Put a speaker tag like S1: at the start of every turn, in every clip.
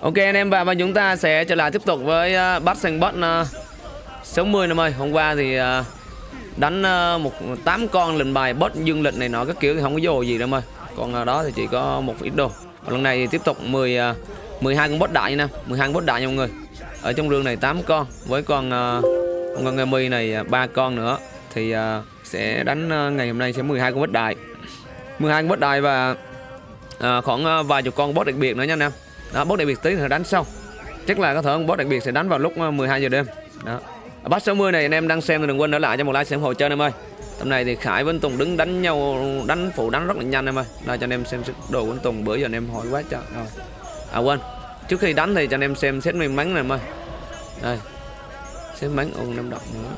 S1: Ok anh em và, và chúng ta sẽ trở lại tiếp tục với uh, bắt xanh bot uh, 60 năm ơi Hôm qua thì uh, đánh uh, một tám con lệnh bài bot dương lịch này nọ các kiểu thì không có vô gì đâu em ơi Còn uh, đó thì chỉ có một ít đồ. Và lần này thì tiếp tục 10 uh, 12 con bot đại nha. 12 con bot đại nha mọi người. Ở trong rương này 8 con với con uh, con Gami này ba uh, con nữa. Thì uh, sẽ đánh uh, ngày hôm nay sẽ 12 con bot đại. 12 con bot đại và uh, khoảng uh, vài chục con bot đặc biệt nữa nha anh em đó boss đặc biệt tí thì đánh sau. Chắc là có thể boss đặc biệt sẽ đánh vào lúc ờ, 12 giờ đêm. Đó. Ở bắt 60 này, anh em đang xem thì đừng quên để lại cho một like xem hồ chơi em ơi. Tầm này thì Khải với Tùng đứng đánh nhau, đánh phụ đánh rất là nhanh em ơi. Đây cho anh em xem đồ của Tùng, bữa giờ anh em hỏi quá trời. Rồi. À quên. Trước khi đánh thì cho anh em xem xét may mắn này em ơi. Đây. Xét bắn ô, năm động nữa.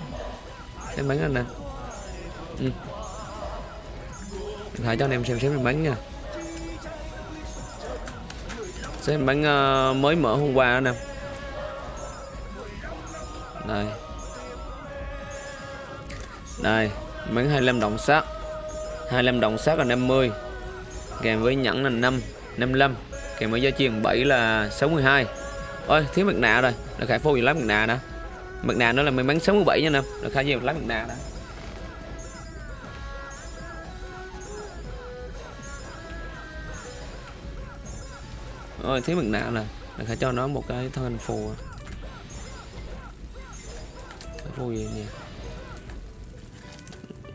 S1: Xét bắn anh nè. Ừ. Khải cho anh em xem xét may mắn nha. Xem bánh uh, mới mở hôm qua đó nè. Đây. Đây Bánh 25 động sát 25 động sát là 50 Kèm với nhẫn là 5 55 Kèm với giá truyền 7 là 62 Ôi thiếu mặt nạ rồi. Là khải phô gì lắm mặt nạ đó. Mặt nạ nó là may mắn 67 nha nè. Là khải gì lắm mặt nạ đó. Rồi thiếu mặt nạ nè Mình phải cho nó một cái thân hình phù. Cái phù gì nhỉ?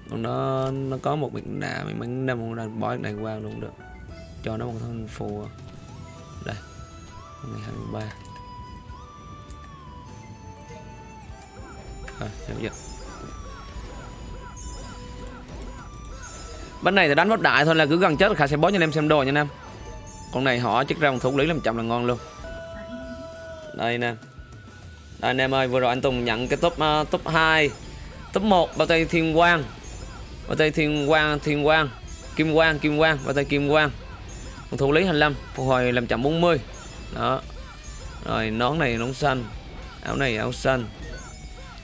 S1: Còn nó nó có một mặt nạ Mình bắn năm một đang bói này qua luôn được. Cho nó một thân hình phù. Đây Ngày 23 Rồi, giao dịch Bên này thì đánh bất đại thôi là cứ gần chết Khả sẽ bó cho anh em xem đồ nha anh em con này họ chắc ra một thủ lý làm chậm là ngon luôn. Đây nè. Đây anh em ơi vừa rồi anh Tùng nhận cái top uh, top 2 top 1 bao tay thiên quang. Bao tay thiên quang thiên quang kim quang kim quang bao tay kim quang. Một thủ lý 25 phục hồi làm chậm 40 đó. Rồi nón này nón xanh áo này áo xanh.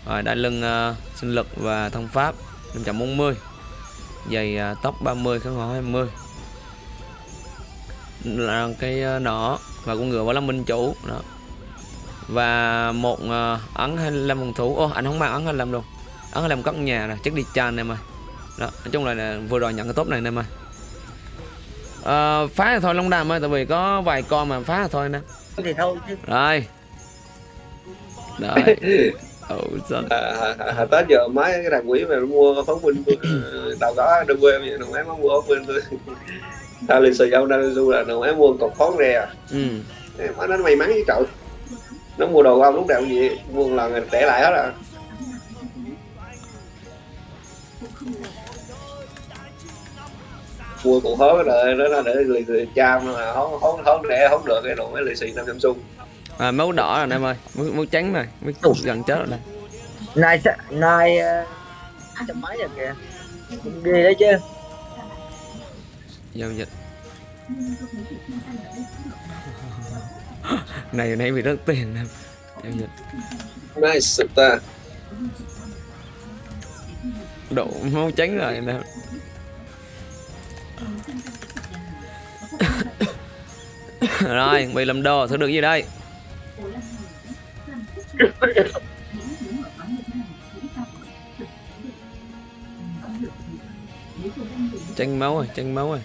S1: Rồi đai lưng uh, sinh lực và thông pháp 540 giày uh, tóc 30 kháng hỏa 20 là cái ờ, nỏ và con ngựa bảo là minh chủ đó. Và một uh, ấn 25 phòng thủ. Ô anh không mang ấn 25 luôn. Ấn 25 cất nhà nè chắc đi chan em ơi đó nói chung là, là vừa rồi nhận cái tốt này em ơi uh, phá thì thôi long đàm ơi tại vì có vài con mà phá thì thôi nè.
S2: Thì thôi chứ.
S1: Rồi. Đấy
S3: Ồ, à, à, à, Tết giờ mấy cái thằng quỷ mà mua phóng binh đâu có đâu quê vậy đâu mấy nó mua phóng binh thôi lì đang du là nó mua cọc phón rè ừ. má nó may mắn với trời nó mua đồ ông lúc nào cũng vậy mua một lần để lại hết à. Mua cụ hố rồi đó là để lì xì cha mà không không không để không được cái đồ mấy lì xì năm Samsung.
S1: À máu đỏ rồi em ơi. Máu, máu trắng này máu gần chết rồi đây
S2: nay nay trăm mấy rồi kìa. Ghê đấy chứ
S1: giao dịch. Này này bị rất tiền em giao dịch.
S3: Nice ta.
S1: Độ máu tránh rồi nè. Rồi bị làm đồ thứ được gì đây? Tranh máu rồi tranh máu rồi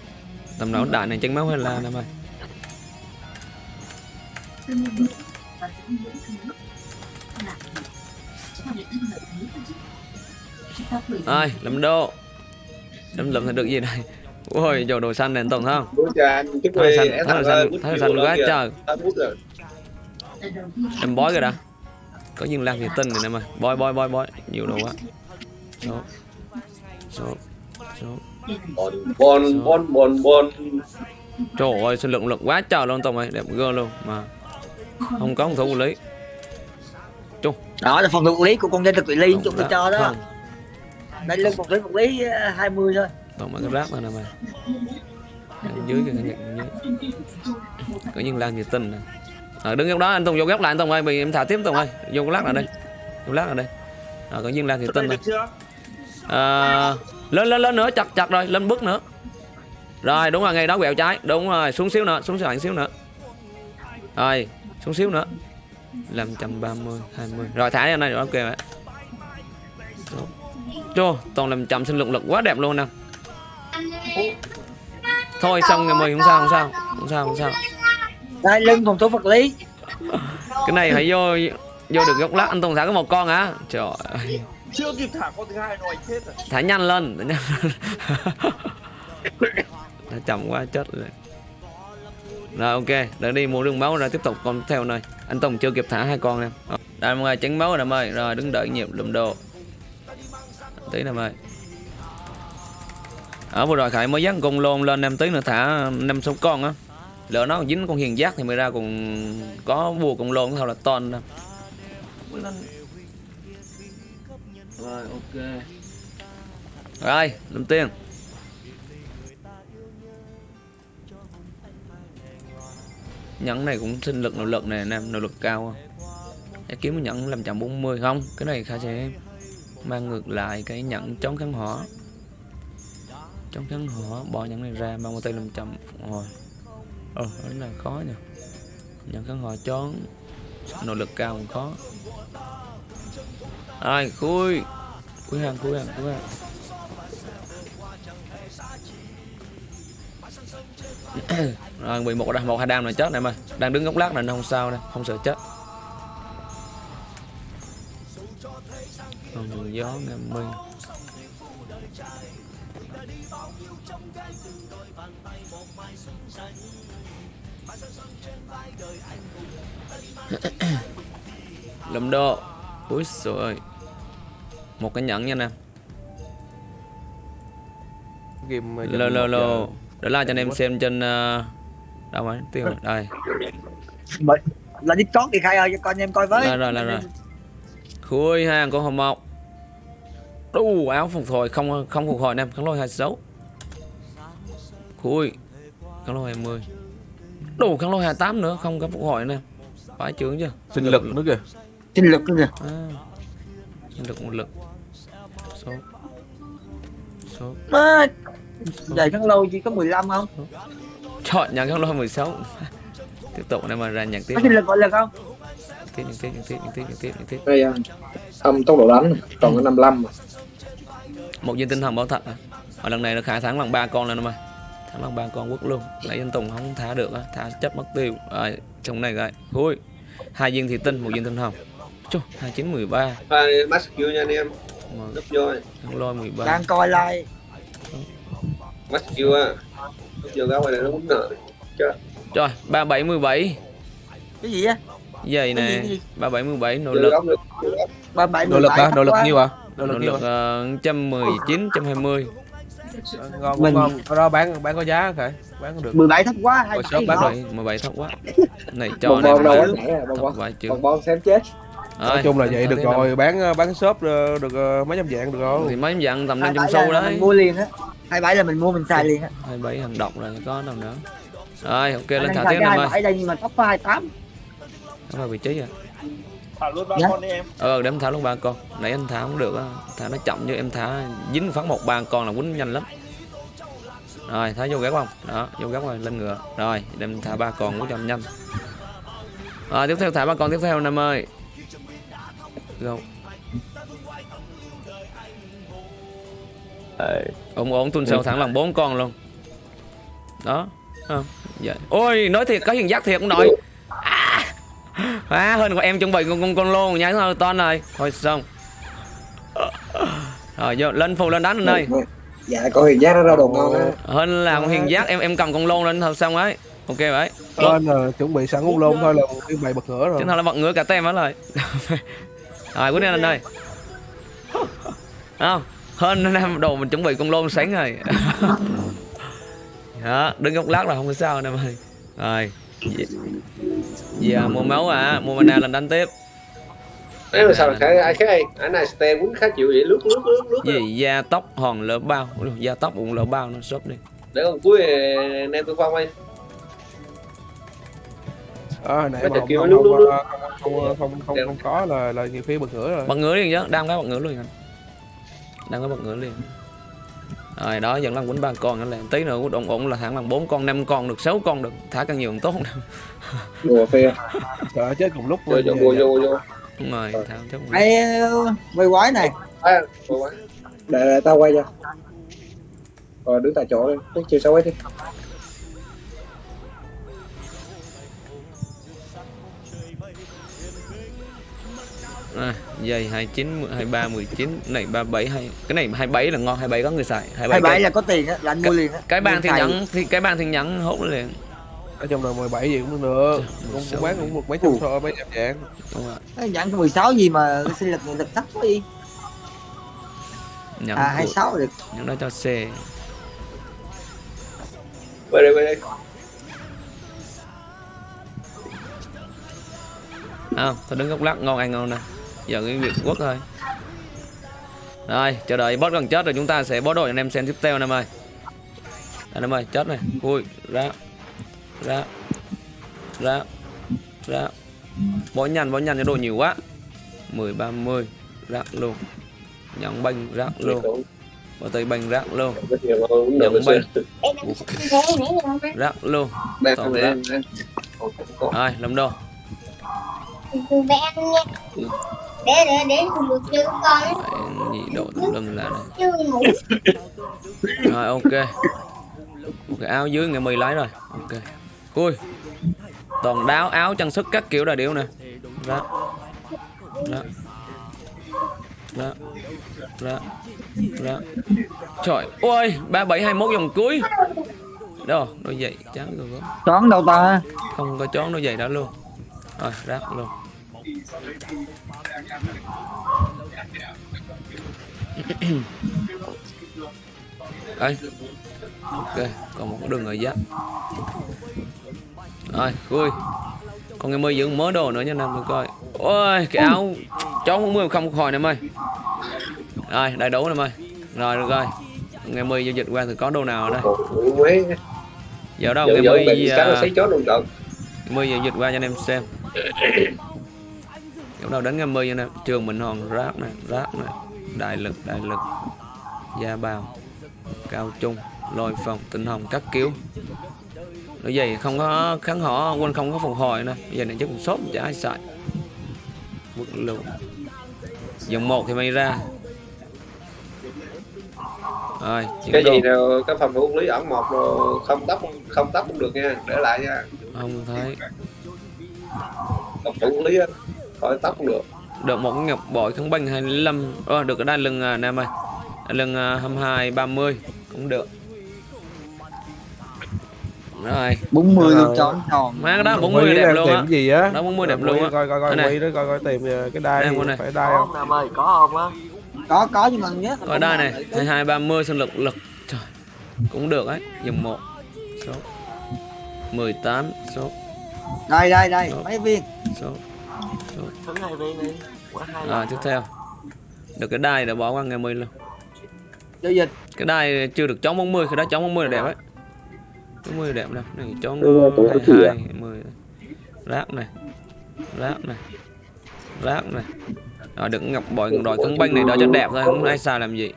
S1: tầm đó đạn này tranh máu hay là em ơi? Ơi làm đô. Đâm lầm thì được gì đây? Ôi dầu đồ xanh này tổng không? Thấy xanh thấy xanh thấy xanh quá trời. Em bói rồi đã. Có những lan thì tinh này em ơi. Bói bói bói bói. Nhiều đồ quá. Số số số
S3: bon bon bon bon bon
S1: trời ơi sinh lượng lực quá trời luôn tổng ơi. Đẹp gơ luôn mà không có phòng thủ lý. Chung.
S2: Đó là phòng thủ lý của con dân thực lý chúng tôi cho đó. không. đây lưng phòng thủ phòng lý 20 thôi.
S1: Tổng mà cái rác này nè mày. Dưới cái nhật dưới. Có những lan nhiệt tinh nè. À, đứng góc đó anh tùng vô góc lại anh tùng ơi bị em thả tiếp tùng ơi. Vô lát lại đây. Vô lát lại đây. À, có những lan nhiệt tinh thôi à, lên lên lên nữa chặt chặt rồi lên bước nữa. Rồi đúng rồi ngay đó quẹo trái. Đúng rồi xuống xíu nữa xuống sàn xíu nữa. Rồi xuống xíu nữa. 530 20 rồi thả ra này rồi ok vậy Chô, toàn làm chậm sinh lực lực quá đẹp luôn nè. Thôi xong rồi mười không sao không sao. Không sao không sao.
S2: Đây lưng phòng thủ vật lý.
S1: Cái này phải vô vô được góc lắc anh Tùng thả có một con hả? Trời ơi
S4: chưa kịp thả con thứ hai nó anh chết rồi.
S1: Thả nhanh lên Thả nhanh lên chậm quá chết rồi. Rồi ok. Để đi mua đường máu rồi tiếp tục con theo này. Anh Tùng chưa kịp thả hai con nè Đây mọi người tránh máu rồi em ơi Rồi đứng đợi nhịp lùm đồ. Tí nè em ơi ở vừa rồi khải mới dắt con lôn lên em tí nữa thả năm sáu con á. Lỡ nó còn dính con hiền giác thì mới ra còn có bùa con lôn thôi là ton đâu rồi, ok. Rồi lâm tiên nhẫn này cũng sinh lực nội lực này nam nội lực cao không để kiếm nhẫn làm chậm 40 không, cái này khá sẽ mang ngược lại cái nhẫn chống kháng hỏa. Chống kháng hỏa, bỏ nhẫn này ra mang một tay làm chậm phục hồi. Ờ đó là khó nha nhẫn kháng hỏa chống nội lực cao cũng khó rồi khui. Khui hàng khui hàng khui hàng. Rồi 11 đam một hai đam này chết này mà. Đang đứng góc lát này, nó không sao đây không sợ chết. Còn gió ngâm mình lầm độ úi trời ơi một cái nhẫn nha nè.
S4: Game
S1: lô lô lô. để la cho anh em xem trên uh, đâu rồi tiêu rồi đây.
S2: Mà- là con đi khai ơi cho con em coi với.
S1: Rồi rồi rồi rồi. Khui hàng con hồng mộc. Đu áo phục hồi không không phục hồi em kháng lôi 26 khui kháng lôi 20 đủ kháng lôi 28 nữa không có phục hồi nè phải trưởng chưa?
S4: Sinh lực nữa kìa.
S2: Sinh lực nữa kìa.
S1: À, sinh lực một lực số số
S2: Má, Vậy thằng lâu chỉ có 15 không?
S1: chọn nhà kháng lôi 16 tiếp tục này mà ra nhạc tiếp.
S2: Có lực gọi lực không?
S1: tiếp nhạc tiếp nhạc tiếp nhạc tiếp nhạc tiếp nhạc tiếp
S3: đây à, âm tốc độ đánh còn có 55 mà.
S1: một viên tinh thần bảo thật à. ở lần này nó khả thắng bằng ba con lên mà. Thắng bằng ba con quất luôn. Nãy anh tùng không thả được á. Thả chấp mất tiêu. Rồi trong này rồi. Khui hai viên thị tinh một viên tinh hồng Chô, hai chín mười ba.
S3: Hai max Q nha anh em. Gấp vô
S1: thằng lôi mười ba.
S2: Đang coi like
S3: max Q á. Gấp vô gáo này nó quýnh nợ
S1: trời ba bảy mười bảy.
S2: Cái gì á? gì,
S1: nè
S2: cái gì?
S1: ba bảy mười bảy nội
S3: vô
S1: lực.
S3: góc nữa
S2: Ba bảy
S4: nội lực hả? Nội lực nhiêu à nội
S1: nội
S4: lực nhiêu
S1: lực
S4: à
S1: ờ, trăm mười chín trăm hai mươi.
S4: Ngon
S2: Mình-
S4: ngon đó bán bán có giá phải bán được.
S2: 17 thấp quá, 27
S4: sớm bán
S2: ngon.
S1: rồi mười bảy thấp quá. Này cho này
S3: bong đâu
S1: phải thấp chữ
S3: bong bong xem chết
S4: nói chung là vậy được rồi bán ờ, bán shop ờ, được ờ, mấy trăm dạng được rồi
S1: thì mấy dạng tầm năm
S2: 27
S1: trăm xu
S2: là
S1: đấy.
S2: mua liền á. 27 là mình mua mình xài liền á.
S1: Hai bảy hàng độc rồi có đâu nữa. Rồi ok
S2: Anh
S1: lên thả tiếp ơi.
S2: 27 đây nhưng mà tóc có 28
S1: Đó là vị trí à.
S4: Thả luôn
S2: Dạ.
S4: con đi em.
S1: Ờ để em thả luôn ba con. Nãy anh thả không được á. Thả nó chậm chứ em thả dính phát một ba con là quýnh nhanh lắm. Rồi thả vô gác không đó vô gác rồi lên ngựa. Rồi để em thả ba con quýnh cho anh nhanh. Rồi tiếp theo thả ba con tiếp theo năm ơi Go. ổn ổn tuần sau thẳng lần bốn con luôn. Đó không dạ. ôi nói thiệt có hiền giác thiệt ông nội? À, à hơn của em chuẩn bị con con con lô nhá thôi to này thôi xong. Rồi vô lên phù lên đánh anh ơi.
S3: Dạ có hiền giác nó ra đồ ngon á.
S1: Hơn là con hiền giác em em cầm con lô lên thôi xong ấy. Ok vậy.
S4: Lên là chuẩn bị sẵn uống lôn thôi là cái bày bật ngửa rồi.
S1: Thôi là bật ngửa cả tem hết rồi rồi quyết định anh ơi không hơn năm đồ mình chuẩn bị con lôn sáng rồi. Đó đứng góc lát là không có sao anh em ơi. Rồi. Giờ mua máu à mua mana lên đánh tiếp.
S3: Đấy mà sao cái ai cái anh này ste quýnh khá chịu vậy lướt lướt lướt lướt
S1: gì da tóc hòn lỡ bao. Da tóc cũng lỡ bao nó shop đi.
S3: Để còn cuối anh em tôi phong anh
S4: à, này
S3: Cái
S4: mà không,
S3: kia
S4: không,
S3: lúc-
S4: không,
S3: lúc- lúc-
S4: không, không, không, không có là là nhiều khi bật ngửa rồi.
S1: Bật ngửa liền chứ đang cái bật ngửa liền anh. Đang có bật ngửa liền. Rồi đó vẫn là quýnh ba con nữa là tí nữa ổn ổn là hẳn là bốn con năm con được sáu con được. Thả càng nhiều càng tốt.
S3: Đùa phê.
S4: Sợ chết cùng lúc
S3: vô vô vô vô
S1: đúng rồi thả chắc
S2: Ê, quay quái này.
S3: Để, để tao quay cho. Rồi đứng tại chỗ đi. Chiều sau ấy đi
S1: à, dây 29 23 19 này 37 hai cái này 27 là ngon 27 có người xài 27
S2: 27
S1: cái,
S2: là có tiền á là anh mua liền á
S1: cái bàn thì nhẫn thì cái bàn thì nhẫn hốt liền.
S4: Ở trong là 17 gì cũng được cũng,
S1: 16
S4: cũng bán cũng một mấy trăm so mấy trăm dạng
S1: đúng rồi.
S2: Cái nhận cái 16 gì mà cái sinh lực lực thấp quá đi
S1: nhẫn
S2: à
S1: của-
S2: 26 được.
S1: nhẫn đó cho xe
S3: quay đây quay đây.
S1: À, tôi đứng góc lắc ngon ăn ngon nè giờ cái việc quất thôi. Rồi chờ đợi boss gần chết rồi chúng ta sẽ bó đội anh em xem tiếp theo anh em ơi anh em ơi chết này. Ui ra ra ra ra. Bó nhanh bó nhanh cho đồ nhiều quá. 10 30 rác luôn nhận banh rác luôn bỏ tay banh rác luôn Nhận
S3: rồi.
S1: rác luôn
S3: đây,
S1: rác. rồi làm đồ
S5: để để để cùng được chơi con. Ấy
S1: Đấy, nhị độ tùm lum là rồi ok. Ok áo dưới ngày mười lấy rồi. Ok. Cui. Toàn đáo áo trang sức các kiểu là điệu nè. Ra ra ra ra ra trời ôi ba bảy hai mốt vòng cuối. Đâu đôi giày trắng rồi có.
S2: Toán đâu ta?
S1: Không có chón đôi giày đó luôn. Rồi rác luôn Đây. Ok, còn một đường ở giáp. Rồi, vui. Còn ngày mới dưỡng mớ đồ nữa nha nam coi. Ôi, cái áo chó không mưa không khỏi nè ơi. Rồi, đầy đủ nè ơi. Rồi được rồi. Ngày mới giao dịch qua thì có đồ nào ở đây. Giờ đâu ngày
S3: trận
S1: mươi giờ dịch qua cho anh em xem lúc đầu đánh ngày mươi nha nè trường mình hòn rác này rác này. Đại lực đại lực. Gia bào cao trung lôi phòng tinh hồng các kiểu nói vậy không có kháng họ quên không có phục hồi nè giờ này chắc cũng sốt chả ai xài. Bực lụ dòng một thì may ra. Rồi
S3: cái
S1: đồ.
S3: gì nào cái phòng thủ lý ẩn một rồi không tóc không tóc cũng được nha. Để lại nha.
S1: Không thấy.
S3: Phòng thủ lý á khỏi tóc cũng được.
S1: Được một ngọc bội kháng banh 25 ờ, được cái đai lưng à, nam ơi. Đai lưng à, 22 30 cũng được. Rồi.
S2: 40 luôn tròn tròn
S1: má cái đó
S4: Quay
S1: 40
S4: cái
S1: đẹp luôn á.
S4: gì á?
S1: Đó, 40 đẹp luôn á.
S4: coi coi coi quay đó coi coi tìm ờ, cái đai
S1: này.
S4: phải đai không?
S6: Nam ơi có không á.
S2: Có có nhưng mà nhớ
S1: rồi đai này. 22 30 sinh lực lực. Trời cũng được ấy. Dòng một số. 18 số.
S2: Đây đây đây
S1: Đó.
S2: mấy viên?
S1: Số
S6: Hai đi hai
S1: rồi tiếp theo. Được cái đai để bỏ qua ngày 10 luôn.
S2: Dịch.
S1: Cái đai chưa được chón 40 cái đó chón 40 là đẹp ấy. 40 là đẹp đâu. Này
S3: tuổi
S1: 22 10 rác này. Rác này. Rác này. Rồi đừng ngọc bội đòi cân banh này đỡ cho đẹp thôi không ai xài làm gì.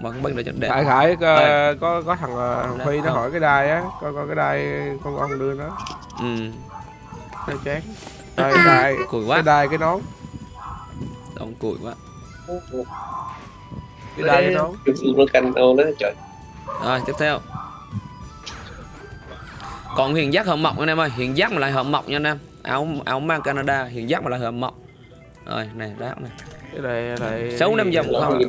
S1: Mà banh đỡ cho đẹp.
S4: Khải khải có, có có thằng ờ, thằng phi nó
S1: không.
S4: hỏi cái đai á. Coi coi cái đai con ông đưa nó.
S1: Ừ.
S4: Nó chán đây đai
S1: cùi
S4: cái
S1: quá
S4: đai cái nón.
S1: Đông cùi quá.
S4: Cái đai cái nón.
S3: Nó canh ô đó trời.
S1: Rồi tiếp theo. Còn huyền giác hợm mọc anh em ơi. Huyền giác mà lại hợm mọc nha anh em. Áo áo mang Canada huyền giác mà lại hợm mọc rồi này rác này.
S4: Cái này này
S1: Sáu năm dòng không.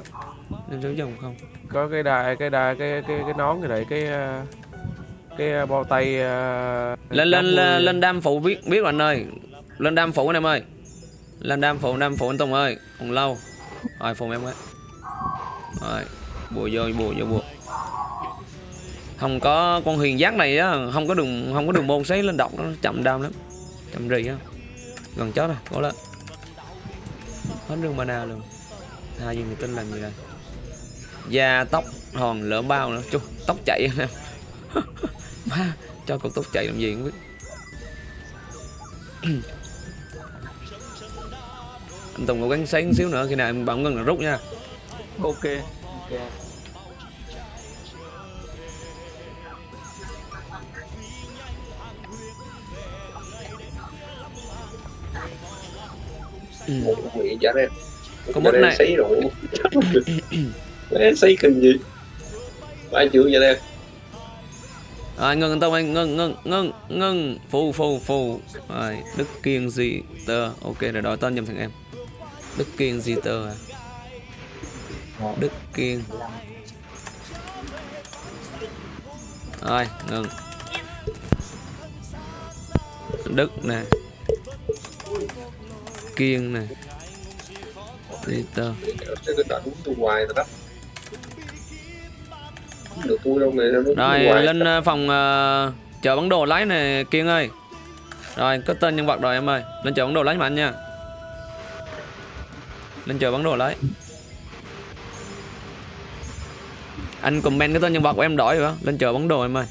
S1: Nên số dòng không.
S4: Có cái đai cái đai cái cái cái nón cái này cái cái ờ, bao tay ờ,
S1: lên lên
S4: 80.
S1: lên, lên đam phụ biết biết rồi anh ơi lên đam phụ anh em ơi. Lên đam phụ đam phụ anh Tùng ơi. Còn lâu. Rồi phụ em quá rồi bùa vô bùa vô bùa. Không có con huyền giác này á không có đường không có đường môn sấy lên độc nó chậm đam lắm. Chậm rì á. Gần chết rồi cố lên. Hết đường mana luôn. Hai gì người tin làm gì đây? Da tóc hòn lỡ bao nữa. Chú tóc chạy anh em. Má, cho cục tóc chạy làm gì không biết. anh Tùng cố gắng sáng xíu nữa khi nào em bảo bỗng là rút nha
S6: ok ok
S1: Ừ.
S3: Dạ em
S1: Có mất này.
S3: Sấy rồi. sấy cần gì? Ba chữ vậy đây.
S1: À, ngưng tông anh ngưng ngưng ngưng ngưng phù phù phù rồi đức kiên gì tờ ok rồi đó tên giùm thằng em Đức Kiên Di Tơ à. Đức Kiên. Rồi ngừng. Đức nè. Kiên nè.
S3: Hoài rồi
S1: lên ờ, phòng ờ, chờ bản đồ lấy nè Kiên ơi. Rồi có tên nhân vật rồi em ơi. Lên chờ bản đồ lấy mà anh nha lên chờ bắn đồ lấy Anh comment cái tên nhân vật của em đổi rồi đó Lên chờ bắn đồ em ơi.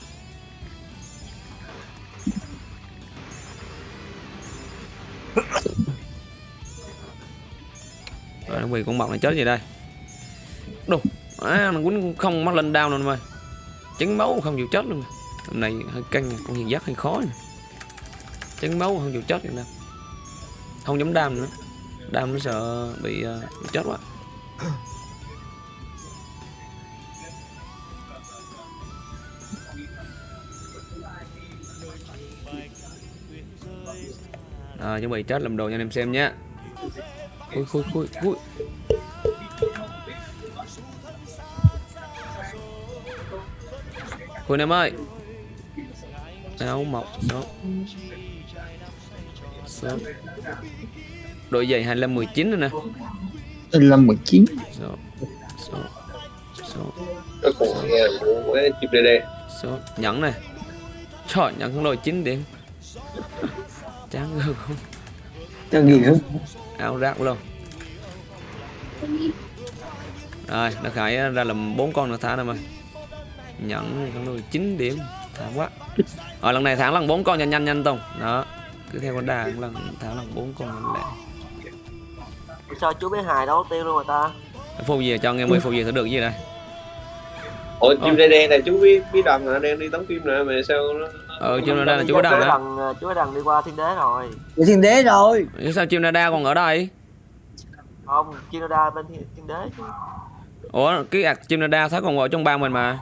S1: Rồi nó con mọc này chết gì đây? Đồ à, Nó quýnh không mắc lên đau luôn em ơi chấn máu không chịu chết luôn. Hôm nay hơi căng con hiền giác hơi khó này. chấn máu không chịu chết nè. Không dám đam nữa đam nó sợ bị, uh, bị chết quá. À, chuẩn bị chết làm đồ cho anh em xem nhé. Khui khui khui khui khui em ơi. Áo mọc số số đội giày 25 19 rồi nè.
S2: Lâm 19
S1: số số số.
S3: Nghe của cái chip DD
S1: số nhẫn này trời nhẫn không đội 9 điểm chán ghê không?
S2: Cho gì nữa
S1: áo rác luôn. Rồi nó khải ra làm bốn con nữa thả em ơi nhẫn không đội 9 điểm thảm quá. Rồi lần này thắng lần bốn con nhanh nhanh nhanh tông đó cứ theo con đà lần thắng lần bốn con lẹ
S6: sao chú bé hài đấu tiêu luôn rồi ta?
S1: Phù gì cho nghe mới phù gì thử được gì đây
S3: ủa chip DD này chú biết biết đằng hả đang đi đóng phim nè mà sao nó
S1: ờ chim nada là chú có đằng đó
S6: đằng chú bé đằng đi qua thiên đế rồi.
S2: Để thiên đế rồi.
S1: Sao chim nada còn ở đây?
S6: Không Canada bên thiên, thiên đế chứ.
S1: Ủa cái ạc chim nada thấy còn ở trong bang mình mà.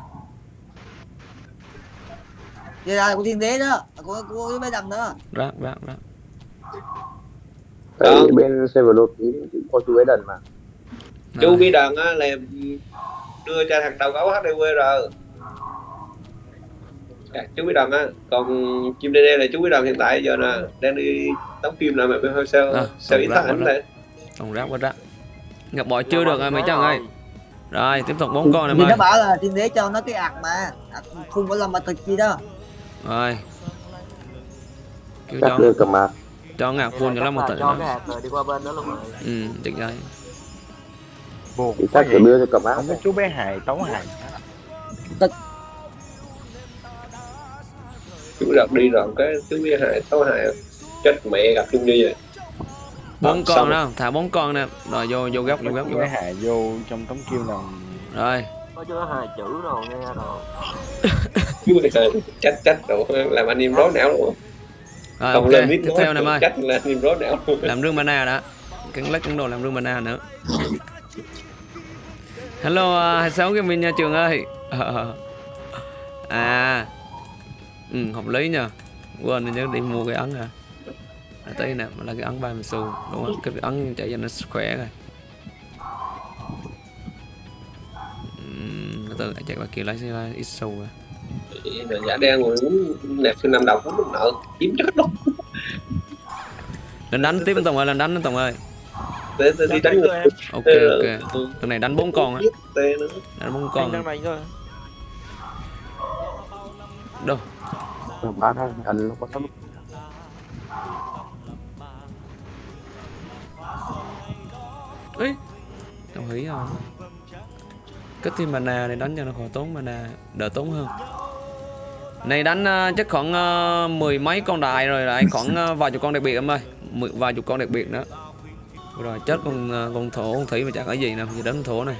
S2: Đây là của thiên đế đó Của, của cái bé đầm đó.
S1: Rác rác rác
S3: Đó.
S7: Tại bên server đột cũng có chú ấy đần mà.
S3: Chú biết đằng á là đưa cho thằng đầu gấu HDW rồi à, chú biết đằng á còn chim DD là chú biết đằng hiện tại giờ nè đang đi đóng phim nè mà bên sao
S1: À,
S3: sao ít
S1: quá
S3: ảnh
S1: đó.
S3: đây
S1: còn rác quá rác gặp bội chưa
S6: Dạ,
S1: được rồi mấy chàng ơi. rồi tiếp tục bốn con em ơi
S2: nó bảo là thiên đế cho nó cái ạc mà. Ạc phun của lâm mà thực gì đó.
S1: Rồi. Kêu
S7: chắc
S1: cho.
S7: đưa cầm mà
S1: cho ngạc
S6: Vậy
S1: phun cho
S6: là
S1: nó một
S6: chắc là cho
S1: nó.
S6: cái hạt rồi đi qua bên đó luôn. Rồi
S1: ừ chắc vậy
S4: buồn
S7: chắc
S4: vậy.
S7: là đưa cho cầm áo
S4: không có chú bé hài tấu hài.
S3: Chú đợt đi rồi cái chú biết hại tao hại chết mẹ gặp chung đi rồi
S1: bốn
S3: Ờ,
S1: con đó thả bốn con nè. Rồi vô vô góc vô góc vô
S4: chú bé
S1: góc.
S4: Hài vô trong tấm kêu nào
S1: rồi.
S6: Có chú hài chữ rồi nghe rồi.
S3: Chú biết hại chết chết rồi làm anh em rối não luôn
S1: rồi
S3: không
S1: ok
S3: lên
S1: tiếp theo ơi
S3: chết là rối não
S1: làm rương mana đã. Cắn lách cắn đồ làm rương mana nữa. Hello à, 26 cái min nha trường ơi. À ừ, hợp lý nha quên nhớ đi mua cái ấn hả à, tới nè là cái ấn ba mươi xu đúng không? Cái ấn chạy cho nó khỏe rồi. Ừm, từ chạy qua kia lấy xe ít xu
S3: mà giả đen rồi muốn nạp sinh năm đầu cũng muốn nợ chiếm chết luôn
S1: lên đánh tiếp anh Tùng ơi lên đánh anh Tùng ơi.
S3: Để để đi đánh người.
S1: Ok ok. lần này đánh bốn con á. Đánh bốn
S4: con.
S1: Đâu?
S7: Áo thôi anh nó có sắp
S1: ấy đồng ý không cái team mana này đánh cho nó khỏi tốn mana đỡ tốn hơn này đánh ờ, chắc khoảng ờ, mười mấy con đại rồi lại khoảng ờ, vài chục con đặc biệt em ơi. Mười, vài chục con đặc biệt nữa. Rồi chết con ờ, con thổ con thủy mà chắc cái gì nè giờ đánh thổ này.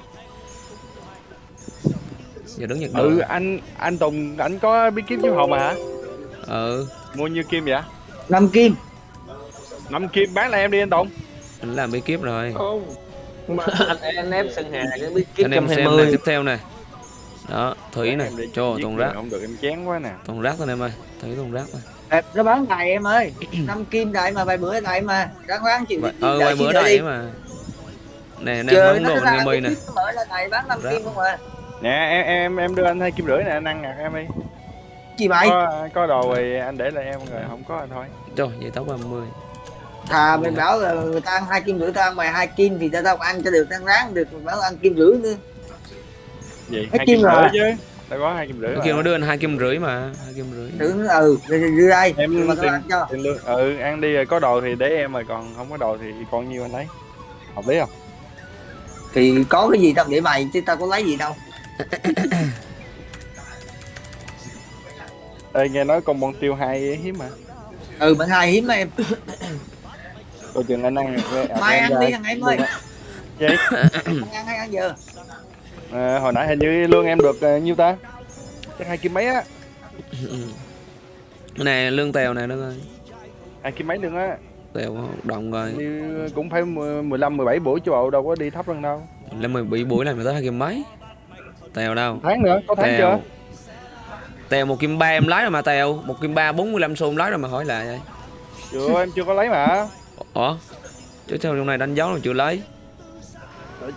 S1: Giờ đứng nhật
S4: ừ anh anh Tùng anh có bí kíp chiếu hồn mà hả?
S1: Ừ.
S4: Mua nhiêu kim vậy?
S2: Năm kim.
S4: Năm kim bán lại em đi anh Tùng.
S1: Anh làm bí kíp rồi.
S6: Không. Mà anh anh ép sân hà cái biết kiếm
S1: anh em xem này tiếp theo này đó thủy này cho
S4: người
S1: rác.
S4: không được em chán quá nè.
S1: Toàn rác thôi em ơi thủy toàn rác thôi.
S2: Ê, nó bán đầy em ơi. Năm kim đại mà vài bữa đại mà. Ráng ráng chịu
S1: Vậy-
S2: chịu
S1: ờ vài bữa đầy mà. Nè nè
S2: nó
S1: đồ anh nè.
S2: mở đầy bán năm kim không à?
S4: Nè em em em đưa anh hai kim rưỡi nè anh ăn ngặt em đi.
S2: Gì mày
S4: có có đồ thì anh để lại em rồi không có thì thôi.
S1: Trời vậy tóc 30
S2: thà mày bảo là người ta ăn hai kim rưỡi tao ăn mày hai kim thì tao tao ăn cho được tao ráng được. Mày bảo ăn kim rưỡi nữa
S4: gì
S2: Hai kim rồi.
S4: chứ. Đâu có hai kim rưỡi mà.
S1: kêu nó đưa anh hai kim rưỡi mà hai kim rưỡi.
S2: Tưởng ừ đưa đây.
S4: Em
S2: mà tao
S4: tiền-
S2: ăn cho.
S4: tiền lương ừ ăn đi rồi có đồ thì để em rồi còn không có đồ thì còn nhiêu anh lấy. Hợp lý không?
S2: Thì có cái gì tao để mày chứ tao có lấy gì đâu.
S4: Ê, nghe nói con bon tiêu hai hiếm mà.
S2: Ừ bạn hai hiếm mà em.
S4: Coi chừng anh ăn
S2: mai ăn đi thằng em ơi.
S4: Gì?
S2: ăn ăn hay ăn giờ
S4: À, hồi nãy hình như lương em được uh, nhiêu ta? Chắc hai kim mấy á.
S1: Nè lương tèo nè nó ơi
S4: hai kim mấy lương á?
S1: Tèo động rồi.
S4: Như cũng phải 15 17 buổi chứ bộ đâu có đi thấp hơn đâu.
S1: Lên mười bị buổi này mà tới hai kim mấy? Tèo đâu?
S4: Tháng nữa có tháng chưa?
S1: Tèo tèo một kim ba em lái rồi mà tèo. Một kim ba bốn mươi lăm xu em lái rồi mà hỏi lại vậy.
S4: Chưa em chưa có lấy mà.
S1: Ủa? Chứ sao trong này đánh dấu rồi chưa lấy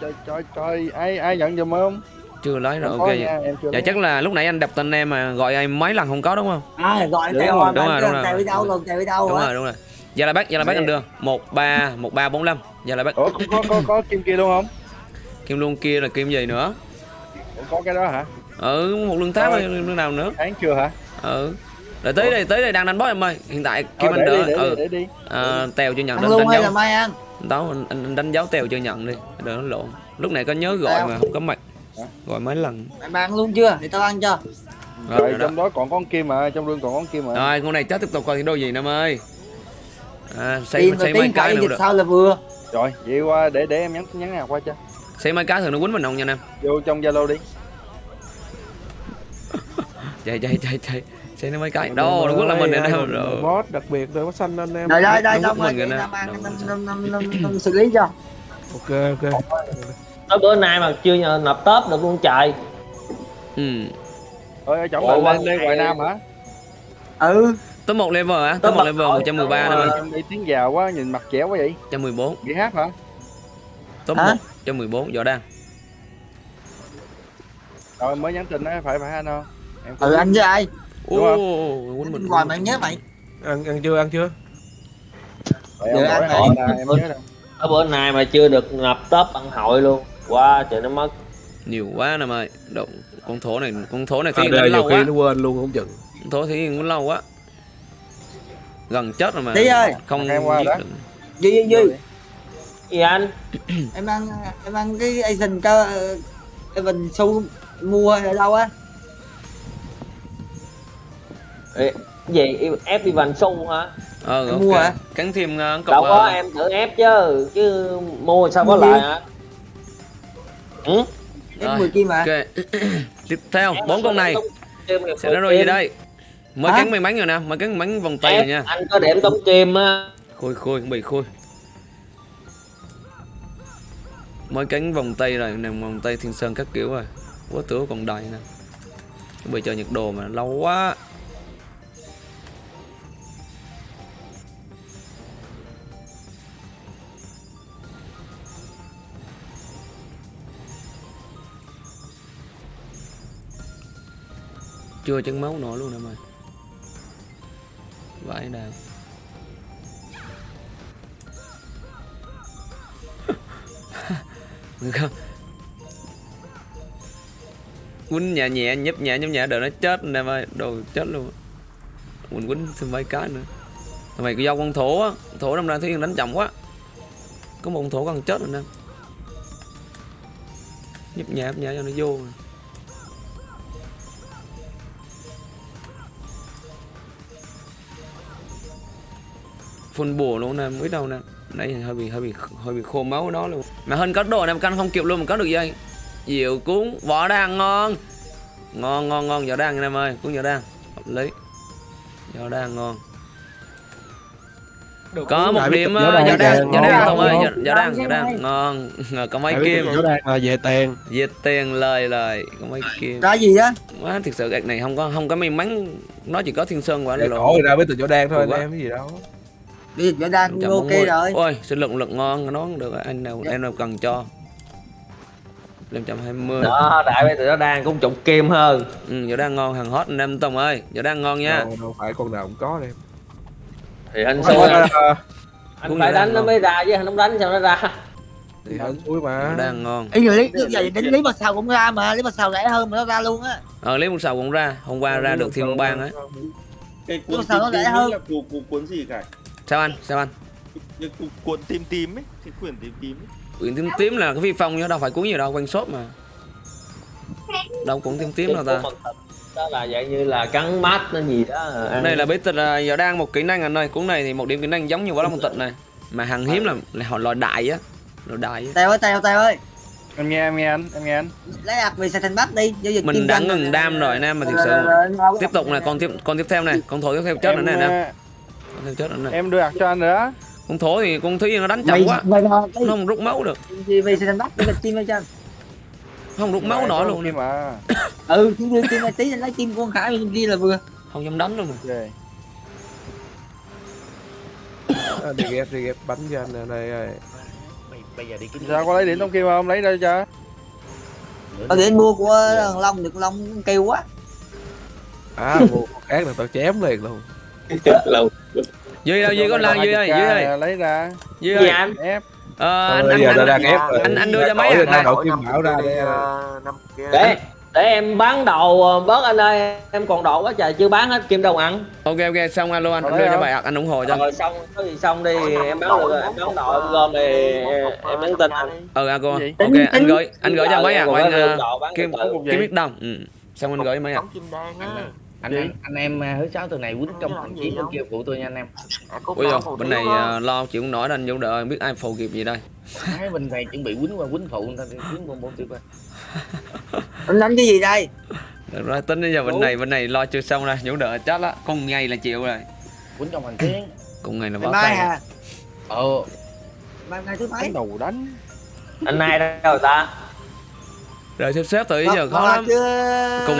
S4: trời trời trời, trời. ai ai nhận giùm không?
S1: Chưa lấy rồi ok.
S4: nha,
S1: dạ
S4: lấy.
S1: chắc là lúc nãy anh đập tên em mà gọi em mấy lần không có đúng không?
S2: À gọi
S4: Đúng
S2: tèo
S4: rồi,
S1: đúng rồi, đúng rồi.
S2: đi đâu tèo đi đâu
S1: đúng
S2: rồi
S1: đúng rồi. Giờ là bác giờ là bác anh đưa một ba một ba bốn năm giờ là bác.
S4: Ủa có, có có có kim kia luôn không?
S1: Kim luôn kia là kim gì nữa?
S4: Ủa, có cái đó hả?
S1: Ừ một lương tháng
S4: Thôi.
S1: rồi lương nào nữa?
S4: Tháng chưa hả?
S1: Ừ rồi tới đây tới đây đang đánh boss em ơi. Hiện tại kim
S4: Thôi,
S1: anh đỡ ừ
S4: đi, để đi.
S1: à, tèo chưa nhận
S2: ăn
S1: đánh đánh dấu.
S2: mai ăn.
S1: Đó anh, anh, đánh dấu tèo chưa nhận đi. Đừng nó lộn. Lúc này có nhớ gọi mà không có mạch gọi mấy lần.
S2: Mày mang luôn chưa? Để tao ăn cho.
S1: Rồi,
S4: rồi trong đó còn con kim mà trong lương còn con kim mà.
S1: Rồi con này chết tiếp tục coi thi đô gì em ơi. À, xây xây mấy cái nữa được.
S2: sao là vừa.
S4: Rồi vậy qua để để em nhắn nhắn nào qua cho.
S1: Xây mấy cái thường nó quýnh mình không nha em?
S4: Vô trong zalo đi.
S1: Chạy chạy chạy chạy nó mấy cái đâu nó quýnh là mình
S4: mà
S1: rồi.
S4: boss đặc biệt rồi boss xanh anh em.
S2: Đây đây đây
S1: đúng
S2: tao
S1: mình Đúng
S2: năm xử lý cho
S4: ok ok.
S6: Tới bữa nay mà chưa nhờ nộp tớp được luôn trời.
S1: Ừ.
S4: Ơi là
S6: qua
S4: lên ngoại nam hả?
S2: Ừ.
S1: Tới một level á tới một
S6: một
S1: level
S6: rồi,
S1: 113
S6: tới
S1: nữa
S6: rồi.
S4: em đi tiếng giàu quá nhìn mặt trẻ quá vậy.
S1: 114
S4: bị hát hả?
S1: Top
S2: Hả?
S1: 1 114 võ đang.
S4: Rồi mới nhắn tin đó phải phải anh không? Em
S2: ừ anh với ai?
S4: Đúng
S1: ô mình
S2: ngoài mày nhớ mày.
S8: Ăn ăn chưa ăn chưa?
S4: Em nhớ đâu.
S6: Tới bữa nay mà chưa được nộp tớp ăn hội luôn. Qua trời nó mất.
S1: Nhiều quá nè mày động con thổ này con thổ này thì
S8: à,
S1: lâu
S8: khi
S1: quá.
S8: nó quên luôn không chừng.
S1: Con thổ thì đánh lâu quá. Gần chết rồi mà.
S2: Tí ơi.
S1: không
S4: Em qua
S1: giết được.
S2: Duy duy duy
S6: gì anh?
S2: Em ăn em ăn cái Asian cho Evan Su mua ở đâu á
S6: Ê, gì ép đi vành xu hả?
S1: Ờ
S2: Em
S1: ok.
S2: mua hả?
S1: cắn thêm uh,
S6: đâu
S1: cọc
S6: có
S1: ờ,
S6: em tự ép chứ chứ mua sao có lại hả? Ừ?
S1: Rồi.
S2: 10 kim mà
S1: ok. Tiếp theo bốn con này. Sẽ nó rồi gì đây. Mới
S2: Hả?
S1: cắn may mắn rồi nè mới cắn bắn vòng tay rồi
S6: Ép,
S1: nha
S6: anh có điểm tống kim á.
S1: Khôi khôi bị khôi. Mới cánh vòng tay rồi nè vòng tay thiên sơn các kiểu rồi. Quá tửa còn đầy nè. Chuẩn bị chờ nhiệt đồ mà lâu quá chưa chân máu nổi luôn em mày vãi đàn. Quýnh nhẹ nhẹ, nhấp nhẹ nhấp nhẹ đợi nó chết nè mày đồ chết luôn. Quýnh quýnh thêm mấy cái nữa. Thằng mày do con thổ á. Thổ năm ra thấy đánh chậm quá. Có một con thổ còn chết rồi nè. Nhấp nhẹ nhấp nhẹ cho nó vô. rồi. Phun bùa luôn nè mới đâu nè. Đây hơi bị hơi bị hơi bị khô máu đó luôn. Mà hơn có đồ này canh không kịp luôn mà có được gì diệu cuốn vỏ đan ngon. Ngon ngon ngon vỏ đan anh em ơi cuốn vỏ đan. Hợp lý. Vỏ đan ngon. Có một điểm ờ,
S8: đàn
S1: võ đan
S8: ngon,
S1: võ đan
S8: ngon,
S1: Tùng ơi.
S8: ngon.
S1: võ võ đan võ đan ngon. Có mấy kim
S8: đan là về tiền.
S1: Diệt tiền lời lời. Có mấy kim.
S2: Ra gì á
S1: quá thực sự gạch này không có không có may mắn. Nó chỉ có thiên sơn quả lộ
S8: cổ ra với từ võ đan thôi anh em cái gì đâu
S2: đi võ đan cũng ok
S1: 140.
S2: rồi.
S1: Ôi sinh lực lực ngon nó cũng được anh nào em nào cần cho? 520
S6: đó đại bây giờ nó đang cũng chục kim hơn.
S1: Ừ, võ đan ngon hàng hot anh em Tùng ơi. Võ đan ngon nha.
S8: Đâu, đâu phải con nào cũng có em.
S6: Thì anh xui anh
S1: Cũng
S6: phải đánh nó mới ra chứ anh không đánh sao nó ra.
S8: Thì hên suối mà.
S1: Võ đan ngon.
S2: Ý giờ lấy giờ đến lấy mặt sào cũng ra mà lấy mặt sào rẻ hơn mà nó ra luôn á.
S1: Ờ lấy một sào cũng ra. Hôm qua ra được thiên bang ấy.
S9: Cái cuốn
S2: nó rẻ hơn?
S9: cuốn gì cả
S1: sao anh sao anh
S9: cái cuốn, cuốn tím tím ấy cái quyển tím tím ấy.
S1: quyển tím tím là cái phi phong chứ đâu phải cuốn gì đâu quanh shop mà đâu cũng tím tím đâu ta
S6: đó là dạng như là cắn mát nó gì đó
S1: đây là bí tịch là giờ đang một kỹ năng anh ơi cuốn này thì một điểm kỹ năng giống như võ lâm tịch này mà hàng hiếm là là họ loại đại á loại đại
S2: tèo ơi tèo tèo ơi
S10: em nghe em nghe anh em nghe anh
S2: lấy ạc về thành bắc đi giao dịch
S1: mình đã ngừng đam rồi anh em mà thực sự
S2: Ờ, ờ,
S1: tiếp tục này con tiếp con tiếp theo này con thổ tiếp theo chết
S10: em,
S1: này nè
S10: ờ,
S1: tiếp chết rồi này
S10: em đưa ạc cho anh nữa
S1: con thổ thì con thúy nó đánh
S2: mày
S1: chậm quá.
S2: mày
S1: nó không rút máu được.
S2: Về xài thành bắc để dịch kim cho anh?
S1: Không rút máu nổi luôn
S10: Kim mà.
S2: Ừ chứ đưa này tí anh lấy của con khải bên kia là vừa.
S1: Không dám đánh luôn mà
S10: Về.
S8: À, đi ghép đi ghép bánh cho anh nè đây ơi
S10: sao có lấy điểm trong kim không lấy đây cho?
S2: Tao để mua của thằng Long được Long kêu quá.
S8: À mua khác là tao chém liền luôn
S3: lâu.
S1: Duy đâu duy có lan duy ơi duy ơi.
S10: Lấy ra.
S1: Duy ơi.
S6: anh?
S10: Ép.
S1: Ờ, anh
S8: Thôi,
S1: anh anh
S8: ép rồi.
S1: anh- anh đưa cho mấy hạt
S8: ra đổi kim bảo ra để
S6: năm để để em bán đầu ờ, bớt anh ơi. Em còn độ quá trời chưa bán hết kim đâu ăn.
S1: Ok ok xong alo anh anh đưa cho bài anh ủng hộ cho.
S6: Rồi xong có gì xong đi em bán được rồi em bán độ em gom thì em nhắn tin anh.
S1: Ờ à cô. Ok anh gửi anh gửi cho mấy anh ờ,
S6: kim
S1: kim biết đồng ừ. xong anh gửi mấy
S6: đan á
S10: anh anh
S11: anh em à, thứ sáu tuần này quýnh trận
S6: gì
S11: chiến bên kia phụ tôi nha anh em.
S1: Ui rồi bên này ờ, lo chịu không nổi nên vũ đợi biết ai phù kịp gì đây.
S11: Hai bên này chuẩn bị quýnh qua quýnh phụ người ta quýnh bốn bốn tiêu qua.
S2: Anh đánh cái gì đây?
S1: Được rồi tính đến giờ bên này bên này lo chưa xong rồi vũ đợi chết á cùng ngày là chịu rồi.
S11: Quýnh trong hành chiến
S1: cùng ngày là
S2: mai
S1: tay
S2: à
S11: ờ.
S2: Mai ngày thứ mấy?
S10: Đánh đầu đánh.
S6: Anh này đâu rồi ta?
S1: Rồi xếp xếp từ giờ khó lắm. cùng cùng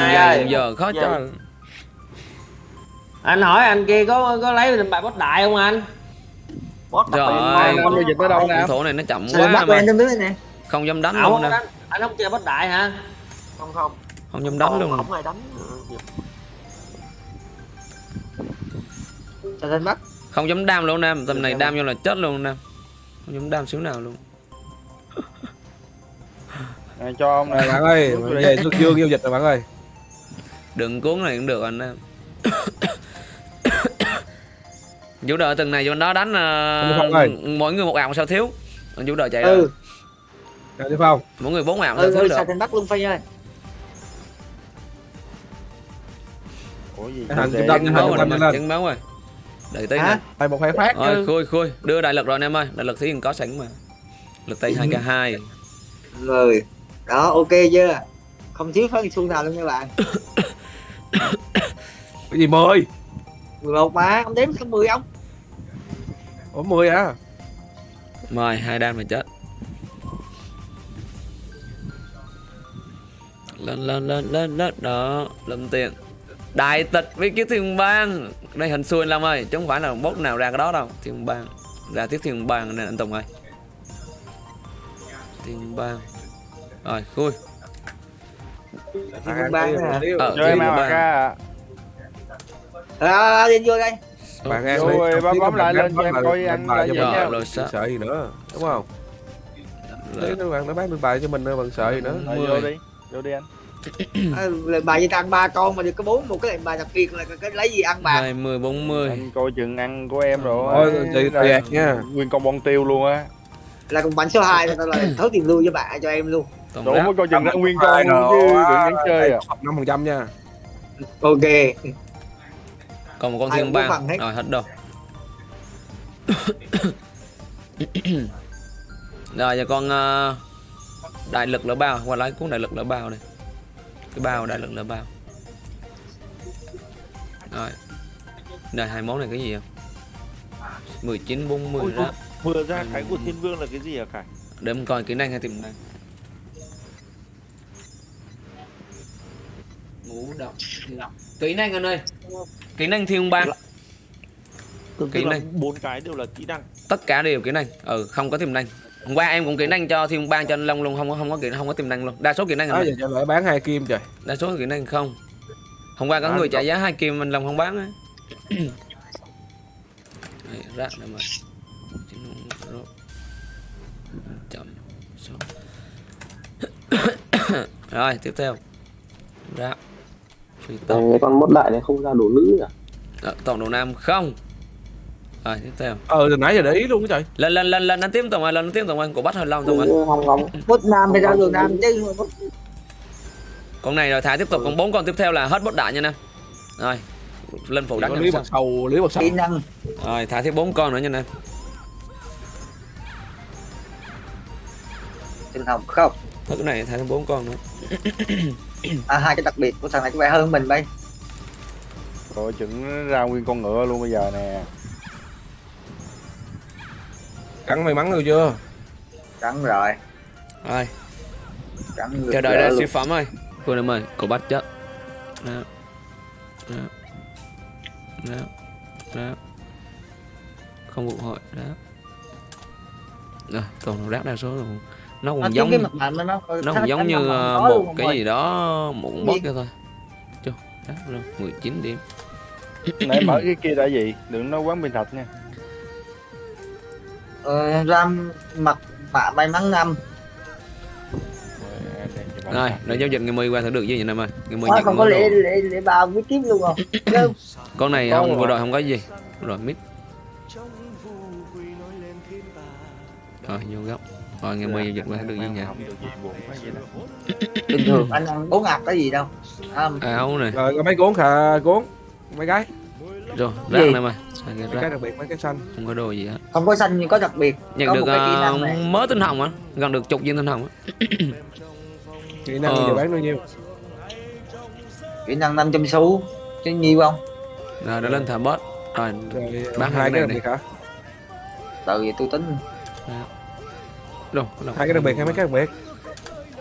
S1: giờ khó
S6: Giờ.
S1: cho
S6: anh hỏi anh kia có có lấy bài bot đại không anh?
S1: Ơi.
S10: năm giao dịch tới đâu nè.
S1: con thổ này nó chậm
S2: Xài
S1: quá
S2: bắt
S1: mà.
S2: này?
S1: Không dám đánh luôn
S6: không
S1: nè
S6: anh không chơi bot đại hả? Không không.
S1: Không dám đánh luôn.
S6: không ai đánh.
S2: Thành bắc
S1: không dám đam luôn nam tầm này đam vô là chết luôn nam không dám đam xíu nào luôn.
S10: Này, cho ông này.
S8: Bạn ơi về xuất dương giao dịch rồi bạn ơi.
S1: Đừng cuốn này cũng được anh em vũ đợi từng này vô đó đánh uh, mỗi người một ảo sao thiếu. Anh vũ đợi chạy
S2: ừ.
S8: Rồi. Đi phong.
S1: Mỗi người bốn ảo sao
S2: ừ,
S1: thiếu
S2: ừ
S1: được.
S2: thành bắc luôn phi ơi?
S10: Ủa gì
S8: thằng kim đâm
S1: chân
S8: hai
S1: máu
S8: trăm
S1: rồi
S8: lên lên.
S1: chân máu rồi. Đợi tí nè
S8: tay một hai phát
S1: rồi
S8: chứ.
S1: khui khui. Đưa đại lực rồi anh em ơi. Đại lực thì có sẵn mà. Lực tay hai k hai.
S2: Rồi đó ok chưa? Không thiếu phân xu nào luôn nha bạn
S8: cái gì mười
S2: 11 mà ông đếm xong 10 ông?
S8: Ủa mười à?
S1: Mời hai đam mà chết. Lên lên lên lên lên đó lâm tiền. Đại tịch với cái thiên bang. Đây hình xui anh Lâm ơi chứ không phải là bốt nào ra cái đó đâu. Thiên bang ra tiếp thiên bang nên anh Tùng ơi. Thiên bang. Rồi khui.
S2: Thì con ban nè
S1: ờ thiên bang.
S10: ra
S2: à, đi vô đây.
S8: Bạn ăn đi Không
S10: bấm- bấm lại
S8: bạn
S10: lên cho em coi
S8: lên
S10: anh
S8: bài cho mình sợ gì nữa đúng không. Đấy, nó bạn nó bán được bài cho mình nữa bằng sợ gì nữa.
S10: Vô đi vô đi anh.
S2: À, lệnh bài gì ta? Ăn ba con mà được có bốn một cái lệnh bài đặc biệt là cái lấy gì ăn bạc
S1: mươi bốn mươi
S10: anh coi chừng ăn của em rồi.
S8: Thôi, chị tuyệt nha.
S10: nguyên con bon tiêu luôn á.
S2: Là cùng bánh số 2 tao là thấu tiền lưu cho bạn cho em luôn.
S1: Ráp
S10: mới coi chừng ra nguyên con chứ đừng nhắn chơi à.
S8: năm phần trăm nha.
S2: Ok
S1: còn một con thiên bang.
S2: hết.
S1: rồi hết đâu rồi giờ con ờ, đại lực lỡ bao. Qua lấy cuốn đại lực lỡ bao này. Cái bao đại lực lỡ bao. Rồi. Này hai món này cái gì không 19 40
S9: Ôi,
S1: ráp
S9: vừa ra cái của thiên vương là cái gì hả Khải?
S1: Để mình coi kỹ năng hay tiềm năng ngũ động kỹ năng anh ơi kỹ năng thiên bang
S9: tức
S1: Kỹ năng.
S9: bốn cái đều là kỹ năng.
S1: Tất cả đều kỹ năng ừ không có tiềm năng. Hôm qua em cũng kỹ năng cho thiên bang cho anh long luôn không có không có kỹ không có tiềm năng luôn. Đa số kỹ năng
S8: đó
S1: anh
S8: giờ lại bán hai kim trời.
S1: Đa số kỹ năng không. Hôm qua có
S8: À,
S1: người trả giá hai kim anh long không bán á. Đấy, rác này mà. Chậm rồi tiếp theo. Rác phi tốc
S7: Cái con mốt đại này không ra đồ nữ à
S1: Ờ, tổng đầu nam không. Rồi tiếp theo.
S8: Ờ từ nãy giờ để ý luôn trời.
S1: Lên lên lên lên anh tiếp tổng ơi lên anh tiếp tổng ơi của bắt hơi lâu tổng ơi
S7: Hong ngóng
S2: bút nam thì ra đường nam chứ
S1: con này rồi thả tiếp tục. Còn bốn con tiếp theo là hết bot đại nha nam rồi lên phụ
S8: Chỉ
S1: đánh sao?
S8: Bạc sầu lý bạc sầu.
S2: Kỹ năng.
S1: Rồi thả thêm bốn con nữa nha nam
S2: tinh hồng không
S1: Thôi cái này thả thêm bốn con nữa
S2: à hai cái đặc biệt của thằng này có vẻ hơn mình bay
S10: Rồi chừng ra nguyên con ngựa luôn bây giờ nè.
S8: Cắn may mắn được chưa?
S2: Cắn rồi.
S1: Rồi
S2: cắn
S1: chờ đợi ra siêu phẩm ơi. Cô em ơi cô bắt chết. Đó. Đó. Đó. Đó. Không vụ hội đó. Rồi toàn rác đa số rồi nó cũng
S2: giống
S1: giống
S2: cái mặt nạ nó nó
S1: nó cũng giống như ờ, một cái gì đó một boss kia thôi. Chưa đó rồi 19 điểm.
S10: Nãy mở cái kia đã gì? Đừng nói quán bình thạch nha.
S2: Ờ, ram mặt mạ may mắn năm
S1: rồi rồi giao dịch ngày 10 qua thử được gì vậy nam ơi ngày 10
S2: Ôi,
S1: nhận
S2: không có lễ lễ lễ bao với kiếm luôn không? Đâu?
S1: con này không
S10: rồi.
S1: vừa rồi không có gì. Rồi mít. Rồi vô góc rồi ngày 10 giao dịch qua được gì
S10: Không đó
S2: bình thường anh ăn bốn ngạt cái gì đâu. À,
S1: áo này.
S8: Rồi có mấy cuốn khà cuốn. Mấy cái.
S1: Rồi rác Sai cái
S8: mấy cái đặc biệt mấy cái xanh.
S1: Không có đồ gì hết.
S2: Không có xanh nhưng có đặc biệt.
S1: Nhận
S2: có
S1: được uh,
S2: này.
S1: mớ tinh hồng á. Gần được chục viên tinh hồng á.
S8: Kỹ năng
S1: Ờ.
S8: giờ bán bao nhiêu?
S2: Kỹ năng 500 xu. Chứ nhiều không?
S1: Rồi đã lên thả boss rồi
S8: rồi
S1: Bán
S8: hai cái
S1: cái
S8: đặc
S1: này
S8: biệt hả?
S2: Từ vậy tôi tính
S1: đâu
S8: hai cái đặc biệt hay mấy cái đặc biệt.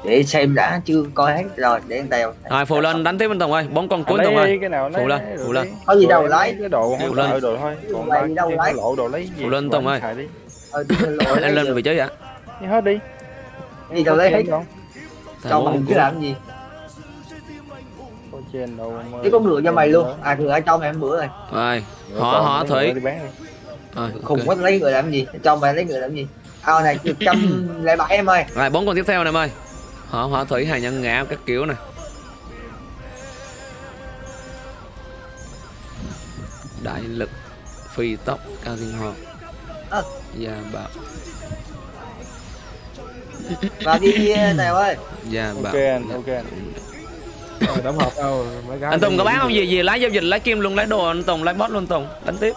S2: Để xem đã chưa coi hết rồi để tèo
S1: rồi phù lên đánh tiếp anh tùng ơi. Bốn con cuối tùng ơi.
S10: cái
S1: Phụ lên, phụ lên.
S10: đi.
S2: có gì đâu lấy
S10: cái đồ
S1: Phụ lên.
S10: đồ thôi. Còn
S2: Lấy
S10: ba
S2: đâu
S10: cái
S2: lấy.
S10: lộ đồ lấy gì
S1: Phụ lên Tùng ơi.
S10: đi.
S2: Ờ, đi
S1: anh lên vị trí vậy
S10: Đi hết đi.
S2: Cái gì đâu lấy hết.
S10: không?
S2: Cho mình
S1: con
S2: cứ làm gì?
S10: Trên đâu
S2: chứ có ngựa cho mày luôn. À ngựa cho mày ăn bữa rồi.
S1: Rồi họ họ
S10: lấy
S1: thủy
S10: đi đi.
S1: Rồi
S2: khùng quá lấy ngựa làm gì? Cho mày lấy ngựa làm gì ao này được trăm lẻ bảy em ơi.
S1: Rồi bốn con tiếp theo này em ơi. Họ họ thủy hàng nhân ngã các kiểu này đại lực phi tốc cao thiên hoàng
S2: Ờ.
S1: gia bảo
S2: và đi tèo ơi.
S1: Gia bảo
S10: ok anh ok anh.
S8: Rồi tổng hợp đâu? Mấy cái
S1: anh Tùng có bán không? Gì gì lấy giao dịch lấy kim luôn lấy đồ anh Tùng lấy boss luôn Tùng. Đánh tiếp.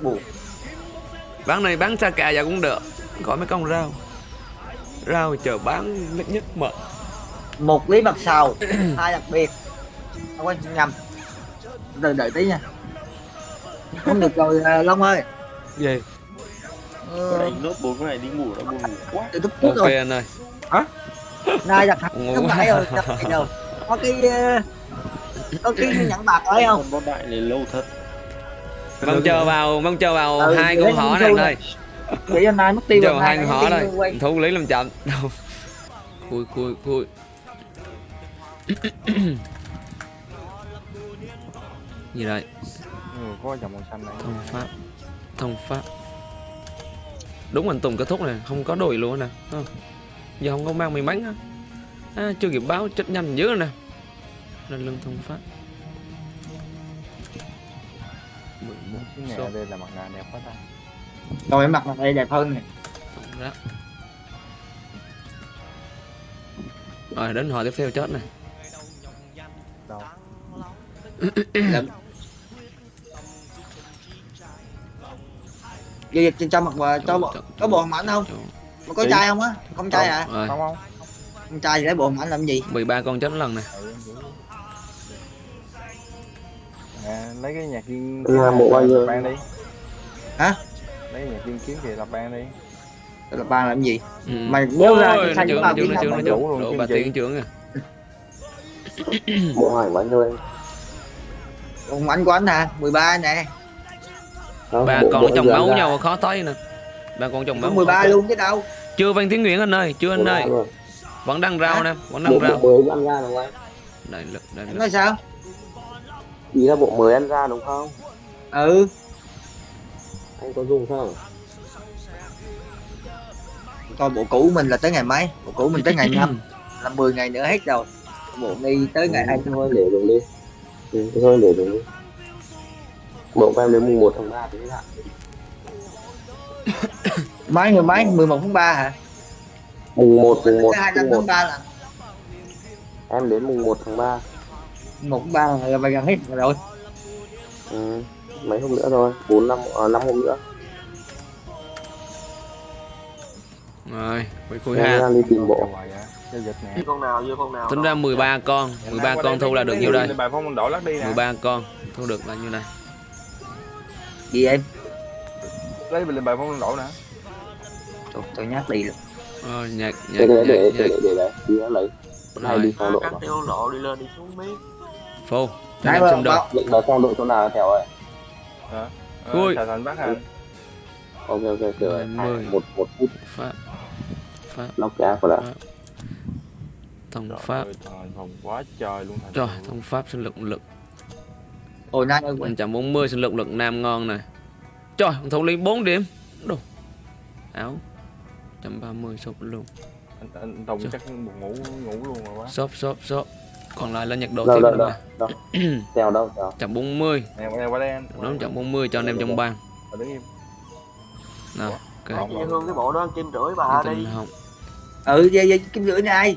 S2: Bù.
S1: Bán này bán xa cà giờ cũng được. Gọi mấy con rau. Rau chờ bán nhất nhất mật
S2: một lý mặt sầu hai đặc biệt. Không quên nhầm. Từ đợi tí nha. Không được rồi à, long ơi.
S8: Gì?
S9: Có
S2: ờ,
S9: đánh nốt bốn cái này đi ngủ đã buồn ngủ quá.
S2: Từ lúc trước
S1: ok
S2: rồi
S1: anh ơi.
S2: Nay đặt không phải rồi đầu có cái ờ, có cái nhẫn bạc đấy không?
S9: Bot đại này lâu thật
S1: mong chờ vào mong chờ vào
S2: Ừ,
S1: hai con họ này
S2: thu
S1: anh ơi
S2: để cho nay mất tiêu rồi
S1: hai con họ đây thú lý làm chậm. Đâu khui khui khui. Gì đây?
S10: Ừ, có dòng màu xanh này.
S1: Thông pháp. Thông pháp. Đúng anh tùng kết thúc này không có đùi luôn nè. Không? giờ không có mang may mắn á. À, chưa kịp báo chết nhanh dữ nè. Lên lưng thông pháp 11
S10: cái nhà
S1: số
S10: đây là mặt nạ đẹp quá ta.
S2: Rồi em mặc này đây đẹp hơn nè.
S1: Tổng rác rồi đến họ tiếp theo chết này
S10: đâu?
S2: Giao dịch cho mặc và cho bộ có bộ hồng ảnh không? mà có trai không á? Không trai à
S1: rồi.
S10: Không không.
S2: Không trai thì lấy bộ hồng ảnh làm gì?
S1: 13 con chết lần này
S10: lấy cái nhạc viên
S7: kiếm làm bộ bao giờ
S10: ban đi.
S2: Hả?
S10: Lấy nhạc viên kiếm thì lập ban đi.
S2: Lập ban làm gì?
S1: Ừ.
S2: mày nếu ra thì xanh
S1: chúng ta biết
S2: là
S1: mày
S10: đủ luôn
S1: bà tiên trưởng à
S7: bộ hỏi bạn thôi
S2: ông anh của anh nè 13 nè.
S1: Bà còn chồng máu nhau khó thấy nè bà còn chồng máu
S2: 13 luôn chứ đâu.
S1: Chưa văn tiếng nguyễn anh ơi chưa anh ơi. vẫn đang rau nè vẫn đang rau
S2: đây
S1: đây
S2: nói sao?
S7: Ý là bộ mới ăn ra đúng không?
S2: Ừ.
S7: Anh có dùng không?
S2: Coi bộ cũ mình là tới ngày mấy? Bộ cũ mình tới ngày năm. Là 10 ngày nữa hết rồi. Bộ đi tới ngày
S7: Thế thôi để dùng đi. Ừ, thôi để dùng đi. Bộ của em đến mùng 1 tháng 3 thì hết hạn
S2: mấy người mấy? 11 tháng 3 hả?
S7: Mùng 1 mùng 1
S2: tới 25
S7: mùng 1
S2: tháng 3 là.
S7: Em đến mùng 1 tháng 3
S2: 1 tháng 3 là phải gần hết rồi.
S7: Ừ. mấy hôm nữa thôi. 4 năm à, 5 hôm nữa.
S1: Rồi quay khui
S7: em
S1: ha
S7: đi tìm bộ.
S11: Con nào vô con nào.
S1: Tính ra 13 con. 13 con thu là được nhiêu đây?
S10: bài phong đổ lắc đi nè.
S1: 13 con. Thu được là nhiêu này
S2: gì em?
S10: Lấy lên bài phong đổ nè.
S2: Tôi, tôi nhắc đi. Luôn
S1: Ờ, nhạc nhạc
S7: để để
S1: nhạc
S7: để
S1: nhạc.
S7: để để đấy đi nó lấy. Hay
S1: Rồi.
S7: đi phong độ
S11: cắt
S7: mà
S11: tiêu lộ đi lên đi xuống biết
S1: Phô. Cho em trong
S2: đầu.
S7: định đó trong đội chỗ nào Thảo ơi
S1: Hả?
S10: Thôi Thảo thắn bác hả?
S7: Ok ok kiểu 10 1 1 phút.
S1: Pháp Pháp
S7: Lock ra của đã
S10: Thằng
S1: Pháp
S10: Vòng quá trời luôn
S1: Trời thằng Pháp sinh lực lực
S2: Ôi nhanh ơi Anh
S1: chẳng 40 sinh lực lực nam ngon này. Trời thằng Thống Linh bốn điểm. Đồ. Áo. 130 sụp luôn.
S10: Anh, anh
S1: Đồng
S10: chắc ngủ ngủ luôn rồi quá.
S1: Shop shop shop còn lại là nhật độ tiếp nữa mà.
S7: đâu.
S10: Chậm 40 em đúng
S1: chậm 40 cho anh em trong
S10: ban ờ,
S1: nào ok.
S11: Hương cái bộ đó kim rưỡi bà đi.
S1: không.
S2: Ừ dây dây kim rưỡi này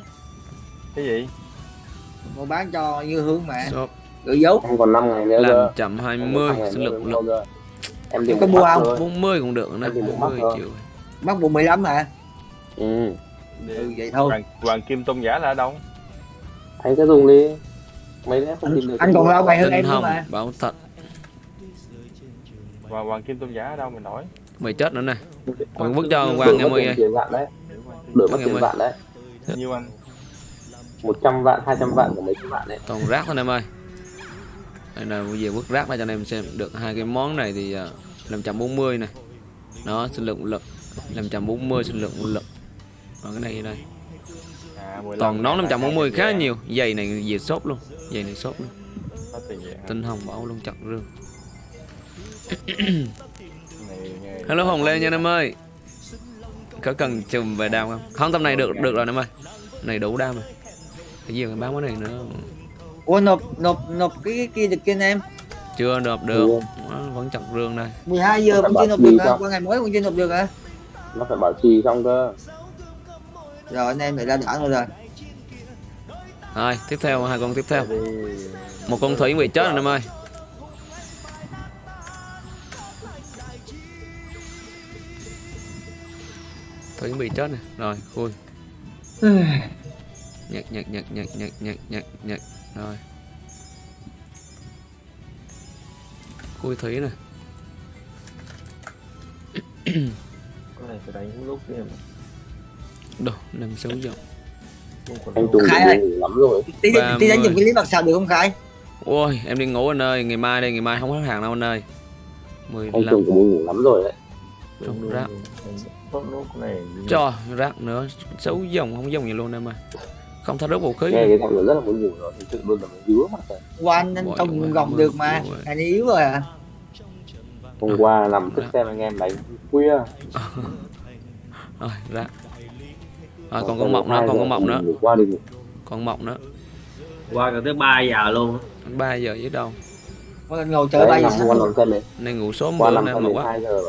S10: cái gì?
S2: Mua bán cho như hương mà. Gửi dấu.
S7: Không còn 5 ngày nữa
S1: làm chậm 20 sinh lực lực
S7: em
S2: có mua không?
S1: 40 cũng được nữa 40 triệu
S2: mắc bộ 15 hả?
S7: Ừ.
S2: ừ vậy thôi.
S10: Hoàng, kim tôn giả là đâu?
S7: Anh cứ dùng đi. Mấy lẽ không tìm được
S2: anh còn lâu ngày hơn em
S1: hồng
S2: mà.
S1: bảo thật.
S10: Và hoàng kim tôn giả ở đâu mình hỏi
S1: mày chết nữa nè. Còn vứt cho Hoàng em ơi.
S7: tiền vạn đấy. Đổi mất tiền vạn đấy.
S10: Nhiêu anh.
S7: 100 vạn 200 vạn của mấy trăm vạn đấy.
S1: Toàn rác thôi em ơi. Đây là bây giờ vứt rác ra cho anh em xem. Được hai cái món này thì uh, 540 này nó sinh lượng lực 540 sinh lượng lực còn cái này đây
S10: à 15
S1: toàn nón
S10: ngàn,
S1: 540
S10: hai
S1: khá nhiều. giày này về shop luôn. Giày này shop luôn. Tinh hồng bảo luôn chặt rương.
S10: Này nghe-
S1: hello hồng lê nha em ơi. Có cần chùm về đam không? Không tầm này được được rồi em ơi. Này đủ đam rồi. Cái gì mà bán cái này nữa?
S2: Ủa nộp nộp nộp cái, cái kia được kia em?
S1: Chưa nộp được. Nó vẫn chặt rương đây.
S2: 12 giờ vẫn chưa nộp được hả? qua ngày mới vẫn chưa nộp được hả?
S7: Nó phải bảo trì xong cơ
S2: rồi anh em này ra đỡ rồi rồi.
S1: Rồi tiếp theo hai con tiếp theo. Một con thủy bị chết rồi em ơi. Thủy bị chết này rồi khui. Nhặt nhặt nhặt nhặt nhặt nhặt nhặt nhặt rồi. Khui thủy này
S11: cái này phải đánh lúc kia mà
S1: đồ dòng
S11: không còn
S7: anh tùng
S2: Khai ơi.
S7: ngủ lắm rồi.
S2: tí tí đánh dùng cái lý mặt sao được không khai
S1: ôi em đi ngủ anh ơi ngày mai đây ngày mai không hết hàng đâu anh ơi.
S7: Anh
S1: 15
S7: tùng cũng ngủ lắm rồi đấy.
S1: Trong rác. Cho rác nữa xấu dòng không dòng gì luôn em ơi. Không tháo rớt vũ khí.
S7: Nghe cái giọng nó rất là muốn ngủ rồi thực sự luôn là mình dứa mặt rồi
S2: qua anh anh không gồng được mà anh yếu rồi à.
S7: Hôm qua nằm thức xem anh em đánh khuya.
S1: Rồi rác rồi còn con mộng nữa còn
S7: giờ
S1: con mộng nữa.
S7: qua
S1: con mộng nữa.
S6: Qua gần tới 3 giờ luôn.
S1: 3 giờ với đâu?
S2: Lần ngồi chờ
S7: đấy
S2: bay
S7: nằm qua nằm sân đấy
S1: nay ngủ
S7: qua nằm
S1: nay
S7: sân
S1: mà quá.
S7: giờ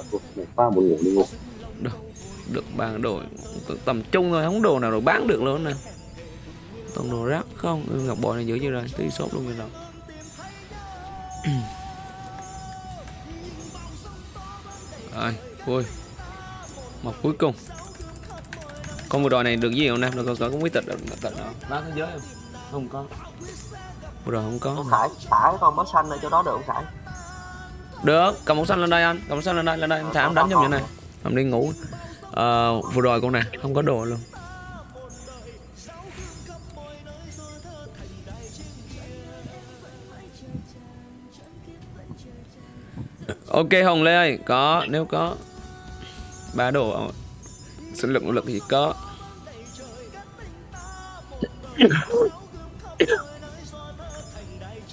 S7: qua một ngủ đi ngủ.
S1: Được bàn đồ tầm trung thôi không đồ nào rồi bán được luôn nè. Toàn đồ rác không? Ừ, ngọc bội này giữ như rồi tí sốt luôn rồi đâu rồi vui. Một cuối cùng con vừa đòi này được gì không nam nó có có có quý tịch được tịch nào? Bán thế giới không? Không có. Vừa rồi không có.
S11: Con. Khải xả cái con bó xanh ở chỗ đó được không Khải?
S1: Được. Cầm một xanh lên đây anh. Cầm một xanh lên đây lên đây. Em thả em đánh trong như này. Em đi ngủ. Ờ, vừa rồi con nè. Không có đồ luôn. Ok hồng lê ơi có. Nếu có. Ba đồ sinh lực nỗ lực thì có.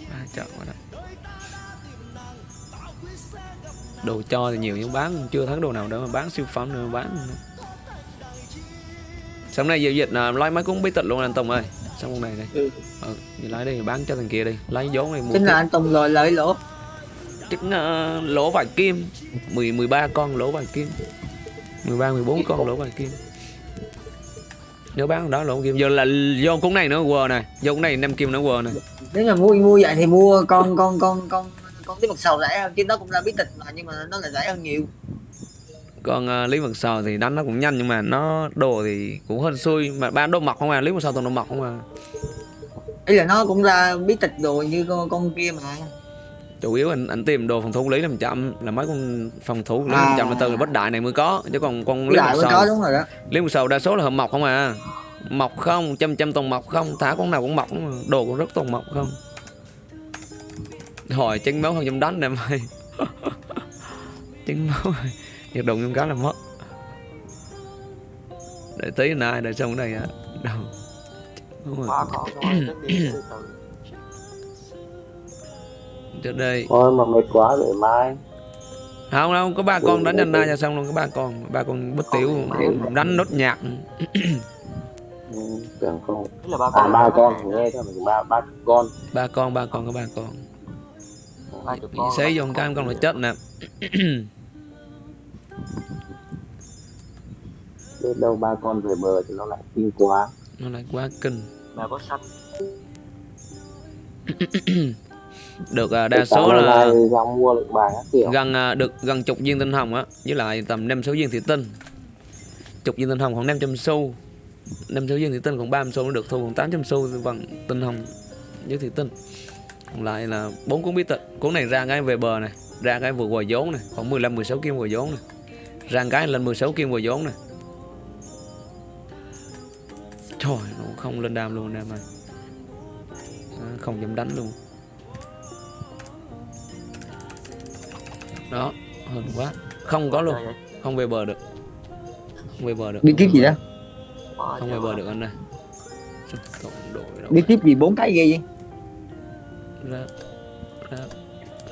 S1: Ba chọn vào đây đồ cho thì nhiều nhưng bán chưa thấy đồ nào đâu mà bán siêu phẩm nữa bán. Sáng nay giao dịch là lấy mấy cuốn bí tịch luôn anh Tùng ơi. Xong con này đây
S3: Ừ.
S1: ừ, thì lấy đi bán cho thằng kia đi. Lấy vốn này mua
S2: chính là anh Tùng rồi lợi lỗ.
S1: Chắc uh, lỗ vài kim. 10, 13 con lỗ vài kim 13, 14 con lỗ vài kim Nếu bán đó lỗ kim Giờ là vô cuốn này nữa quờ này. Vô cuốn này 5 kim nữa quờ này.
S2: Nếu mà mua mua vậy thì mua con con con con con tí mật sầu rẻ hơn. Chứ nó cũng là bí tịch mà nhưng mà nó là rẻ hơn nhiều.
S1: Còn uh, Lý Mật Sò thì đánh nó cũng nhanh Nhưng mà nó đồ thì cũng hơn xui. Mà bán đồ mọc không à? Lý Mật Sò toàn đồ mọc không à?
S2: Ý là nó cũng ra bí tịch đồ như con, con kia mà
S1: chủ yếu anh anh tìm đồ phòng thủ lý làm chậm là mấy con phòng thủ lý
S2: À.
S1: làm chậm là từ là bất đại này mới có chứ còn con lý một sầu.
S2: đúng rồi đó.
S1: Lý một sầu đa số là hợp mọc không à. Mọc không chăm chăm toàn mọc không thả con nào cũng mọc à. đồ cũng rất toàn mọc không. Hỏi chân máu không dám đánh em ơi. Chân máu nhiệt độ trong cá là mất. Để tí này để xong cái này à đâu đúng rồi trước đây
S7: Thôi mà mệt quá để mai.
S1: Không đâu có ba con đánh nhanh na cho xong luôn có ba con ba con bất tiểu. đánh nốt nhạc.
S7: Ừ, tưởng không? À ba con nghe theo mình ba ba con.
S1: Ba con ba con có ba con. Bị xấy vô cái con là chết nè.
S7: Biết đâu ba con về bờ thì nó lại kinh quá.
S1: Nó lại quá kinh.
S6: Mà có sách
S1: được à, đa số là
S7: mua được bài
S1: gần à, được gần chục viên tinh hồng á với lại tầm năm sáu viên thủy tinh. Chục viên tinh hồng khoảng 500 xu. Năm sáu viên thủy tinh còn 30 xu nó được thu còn 800 xu bằng tinh hồng với thủy tinh. Còn lại là bốn cuốn bí tịch. Cuốn này ra cái về bờ này ra cái vừa quà vốn này khoảng 15 16 kim quà vốn này ra cái lên 16 kim quà vốn này trời nó không lên đam luôn anh em ơi không dám đánh luôn đó hơn quá. Không có luôn. Không về bờ được. Không về bờ được.
S2: Bí kíp gì đó?
S1: Không về bờ được anh này Sao cộng đội
S2: bí kíp gì bốn cái ghê vậy?
S1: Ra ra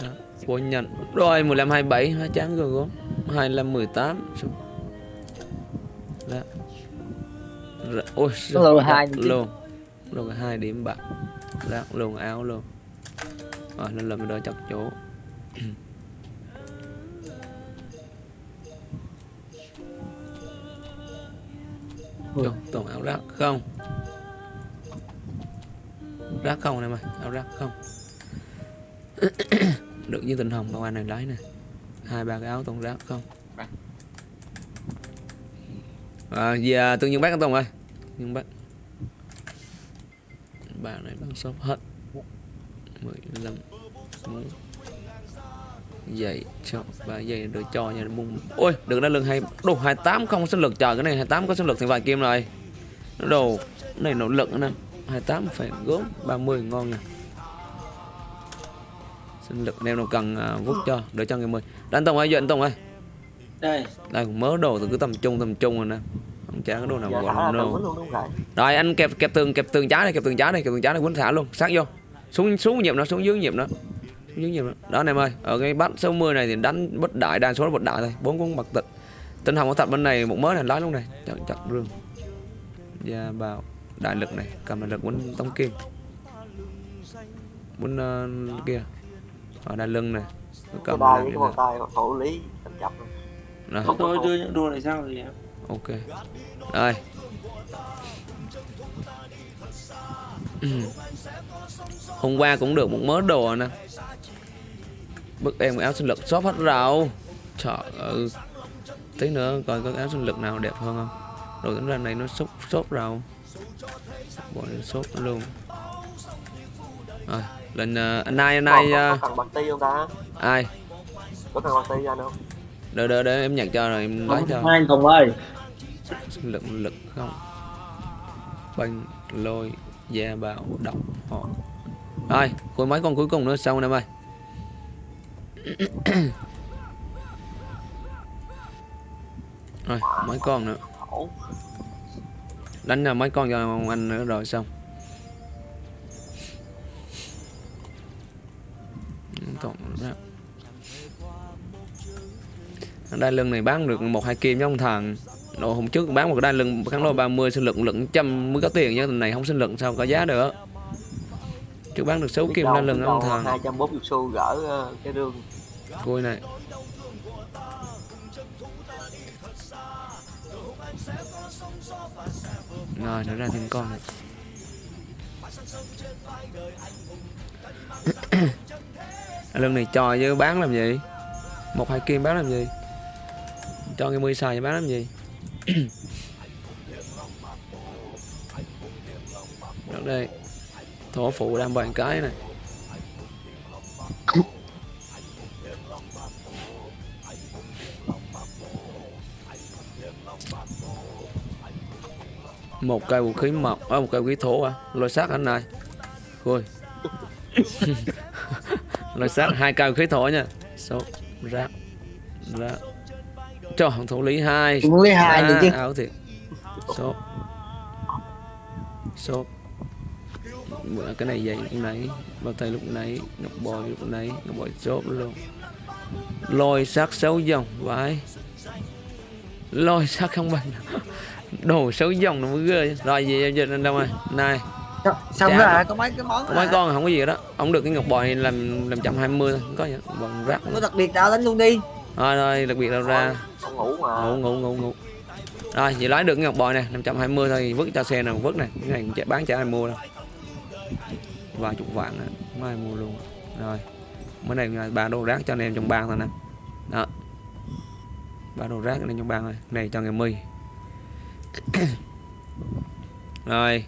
S1: ra. Của nhận. Rồi 15 27 hai trắng rồi gốm. 25 18 Sao? ra. Ra. Ôi
S2: lô hai
S1: luôn luôn hai điểm bạc. Ra luôn áo luôn rồi lên lần đó chặt chỗ Vô, toàn áo rác không? Rác không em ơi Áo rác không? Được với tình hồng đâu anh này lấy nè hai ba cái áo toàn rác không? À, Về tương nhiên bác anh Tùng ơi. Nhưng bác. Bà này bán shop hết. 15 muốn Vậy cho ba giây được cho nha mung ôi được đã lưng hai đồ 28 không có sinh lực trời cái này 28 có sinh lực thì vài kim rồi. Nó đồ cái này nỗ lực nè. 28 phải gốm 30 ngon nè. Sinh lực nếu nào cần à, vút cho đỡ cho người mười. Đánh tông ơi anh tông ơi.
S6: Đây.
S1: Đây mớ đồ từ cứ tầm trung tầm trung rồi nè. Không chả có đồ nào
S6: giờ
S1: gọi là đồ.
S6: rồi
S1: rồi anh kẹp kẹp tường kẹp tường trái này kẹp tường trái này kẹp tường trái này quấn thả luôn. Sát vô. Xuống xuống nhịp nó xuống dưới nhịp nó nhịp nó đó anh em ơi ở cái bắt số 10 này thì đánh bất đại đa số là bất đại thôi. Bốn con bạc tịch. Tinh hồng có thật bên này một mớ này lái lúc này. Chặt chặt rương và vào đại lực này cầm đại lực quấn tống kim quấn uh, kia. Ở đai lưng này cầm kia
S6: cái bàn tay thủ lý luôn
S1: Đó.
S9: Tôi đưa những đồ này sao rồi em?
S1: ok. Rồi hôm qua cũng được một mớ đồ nè bức em áo sinh lực shop hết rau trời ơi. Tí nữa coi có áo sinh lực nào đẹp hơn không. Rồi tính ra này nó shop shop rau bỏ lên shop luôn. Rồi lên uh, anh ai anh ai
S6: Còn-
S1: uh,
S6: không ta?
S1: Ai?
S7: Có thằng tay ra đâu
S1: đợi đợi đợi em nhặt cho rồi em lấy cho.
S6: Hai anh Tùng ơi.
S1: Sinh lực lực không? Banh lôi gia bảo độc họ. Rồi cuối mấy con cuối cùng nữa xong em ơi rồi mấy con nữa. Đánh ra mấy con cho anh nữa rồi xong. Tổng ra. đai lưng này bán được một hai kim với ông thằng. Đồ hôm trước bán một đai lưng kháng lôi 30 sinh lực lượng trăm mới có tiền chứ này không sinh lực sao có giá được. Trước bán được 6 kim đai lưng ông thằng.
S7: 240 xu gỡ ờ, cái rương
S1: coi này. Rồi, nó ra thêm con này. Lưng này trò chứ bán làm gì? Một hai kim bán làm gì? Cho cái mươi xài thì bán làm gì? Đó đây. Thổ phụ đang bàn cái này. Một cây vũ khí mộc à, một cây vũ khí thổ à? Lôi sắt anh này ui. Lôi sắt hai cây vũ khí thổ nha. Số rác rác. Cho thủ lý hai.
S2: Thủ lý hai được chứ.
S1: áo thiệt. Số. Số. Bữa cái này vậy lúc nãy bao tay lúc nãy ngọc bòi lúc nãy ngọc bòi chốt luôn. Lôi sắt xấu dòng vãi. Lôi sắt không bằng đồ xấu dòng nó mới ghê. Rồi gì em dịch đâu rồi? Này.
S2: Xong
S1: Chà.
S2: rồi có mấy cái món
S1: có mấy con không có gì đó ông được cái ngọc bòi này làm làm trăm hai mươi thôi. Không có gì? Bằng rác
S2: có đặc biệt nào đánh luôn đi.
S1: Rồi rồi đặc biệt đâu ra.
S7: Ông ngủ mà.
S1: Ngủ ngủ ngủ ngủ. Rồi vậy lấy được cái ngọc bòi này 520 thôi vứt cho xe nào vứt này cái này chả bán chả ai mua đâu. Vài chục vạn à. không ai mua luôn. Rồi mới này ba đồ rác cho anh em trong bang thôi nè. Đó. Ba đồ rác anh em trong bang rồi này cho ngày my rồi,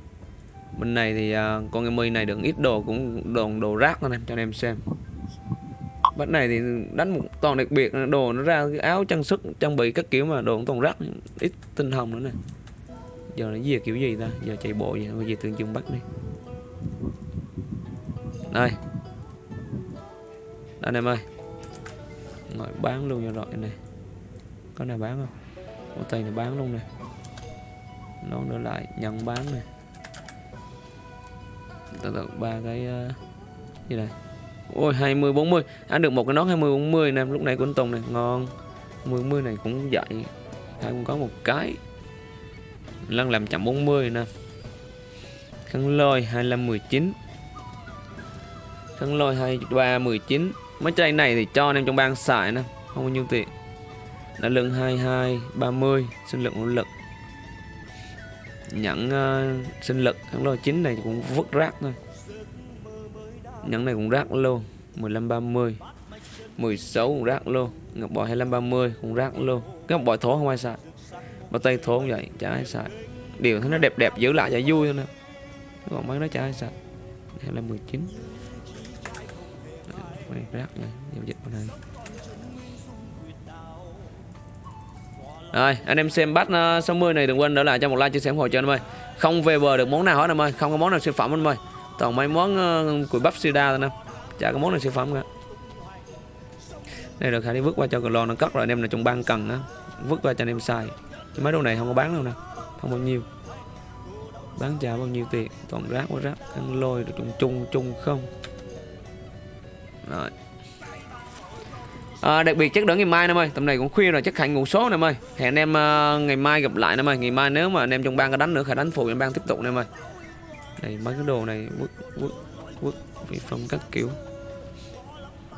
S1: bên này thì à, con em my này được ít đồ cũng đồ đồ rác thôi em, cho anh em xem. Bên này thì đánh một toàn đặc biệt, đồ nó ra cái áo trang sức, trang bị các kiểu mà đồ cũng toàn rác, ít tinh hồng nữa nè. Giờ nó về kiểu gì ta? Giờ chạy bộ vậy, bây giờ tương trường bắt đi. Đây. Anh em ơi. Ngồi bán luôn cho rồi này. Có nào bán không? Ô tay này bán luôn nè nó nữa lại nhận bán này. Từ từ ba cái uh, gì này ôi 20 40 ăn được một cái nón 20 40 nè lúc này của anh Tùng này ngon. 10 40 này cũng dậy hai cũng có một cái. Lăn làm chậm 40 nè. Khăn lôi 25 19 khăn lôi 23 19 mấy chai này thì cho anh em trong bang xài nè không bao nhiêu tiền. Đã lượng 22 30 sinh lượng lực nhẫn uh, sinh lực khăn lô 9 này cũng vứt rác thôi. Nhẫn này cũng rác luôn 1530 16 cũng rác luôn ngọc bội 2530 cũng rác luôn cái ngọc bội thổ không ai xài. Mà tay thổ cũng vậy chả ai xài. Điều thấy nó đẹp đẹp giữ lại cho vui thôi nè. Còn mấy nó chả ai xài. 25 19 rác này giao dịch bên này rồi anh em xem bắt ờ, uh, 60 này đừng quên đỡ lại cho một like chia sẻ ủng hộ cho anh em ơi. Không về bờ được món nào hết anh em ơi không có món nào siêu phẩm anh em ơi. Toàn mấy món ờ, uh, củi bắp sida thôi nè. Chả có món nào siêu phẩm cả. Đây được khả đi vứt qua cho lon nó cất rồi anh em là trong ban cần á vứt qua cho anh em xài. Chứ mấy đồ này không có bán đâu nè không bao nhiêu. Bán trả bao nhiêu tiền toàn rác quá rác. Ăn lôi được chung chung chung không. Rồi. À, đặc biệt chắc đỡ ngày mai em ơi tầm này cũng khuya rồi chắc hãy ngủ số em ơi hẹn anh em uh, ngày mai gặp lại em ơi ngày mai nếu mà anh em trong bang có đánh nữa khả đánh phụ em bang tiếp tục em ơi này mấy cái đồ này quất quất quất vị phong các kiểu.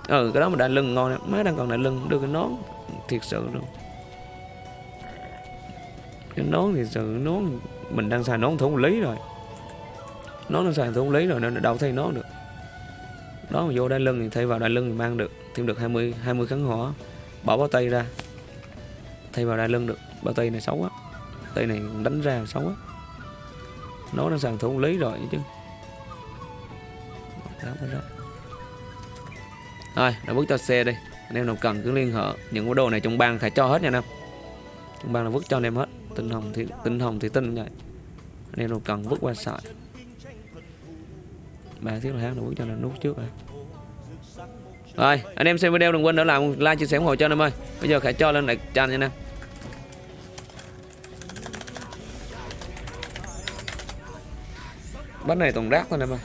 S1: Ừ cái đó mà đai lưng ngon này. má đang còn đai lưng đưa cái nón thiệt sự luôn. Cái nón thì sự nón mình đang xài nón thủ lý rồi. Nón đang xài thủ lý rồi nên đâu thay nón được. Đó mà vô đai lưng thì thay vào đai lưng thì mang được thêm được 20 20 kháng hỏa. Bỏ bao tay ra. Thay vào đai lưng được. Bao tay này xấu quá. Tay này đánh ra xấu quá. Nó đang sàn thủ lý rồi chứ. Rồi, đã bước cho xe đi. Anh em nào cần cứ liên hệ những cái đồ này trong bang phải cho hết nha anh em. Trong bang là vứt cho anh em hết. Tinh hồng thì, tinh hồng thì tinh vậy anh em nào cần vứt qua sợi. Ba thiết là hát nó vứt cho nên nút trước rồi rồi, anh em xem video đừng quên để làm like, chia sẻ ủng hộ cho anh em ơi. Bây giờ khải cho lên lại tràn nha anh em. Bánh này toàn rác thôi anh em ơi.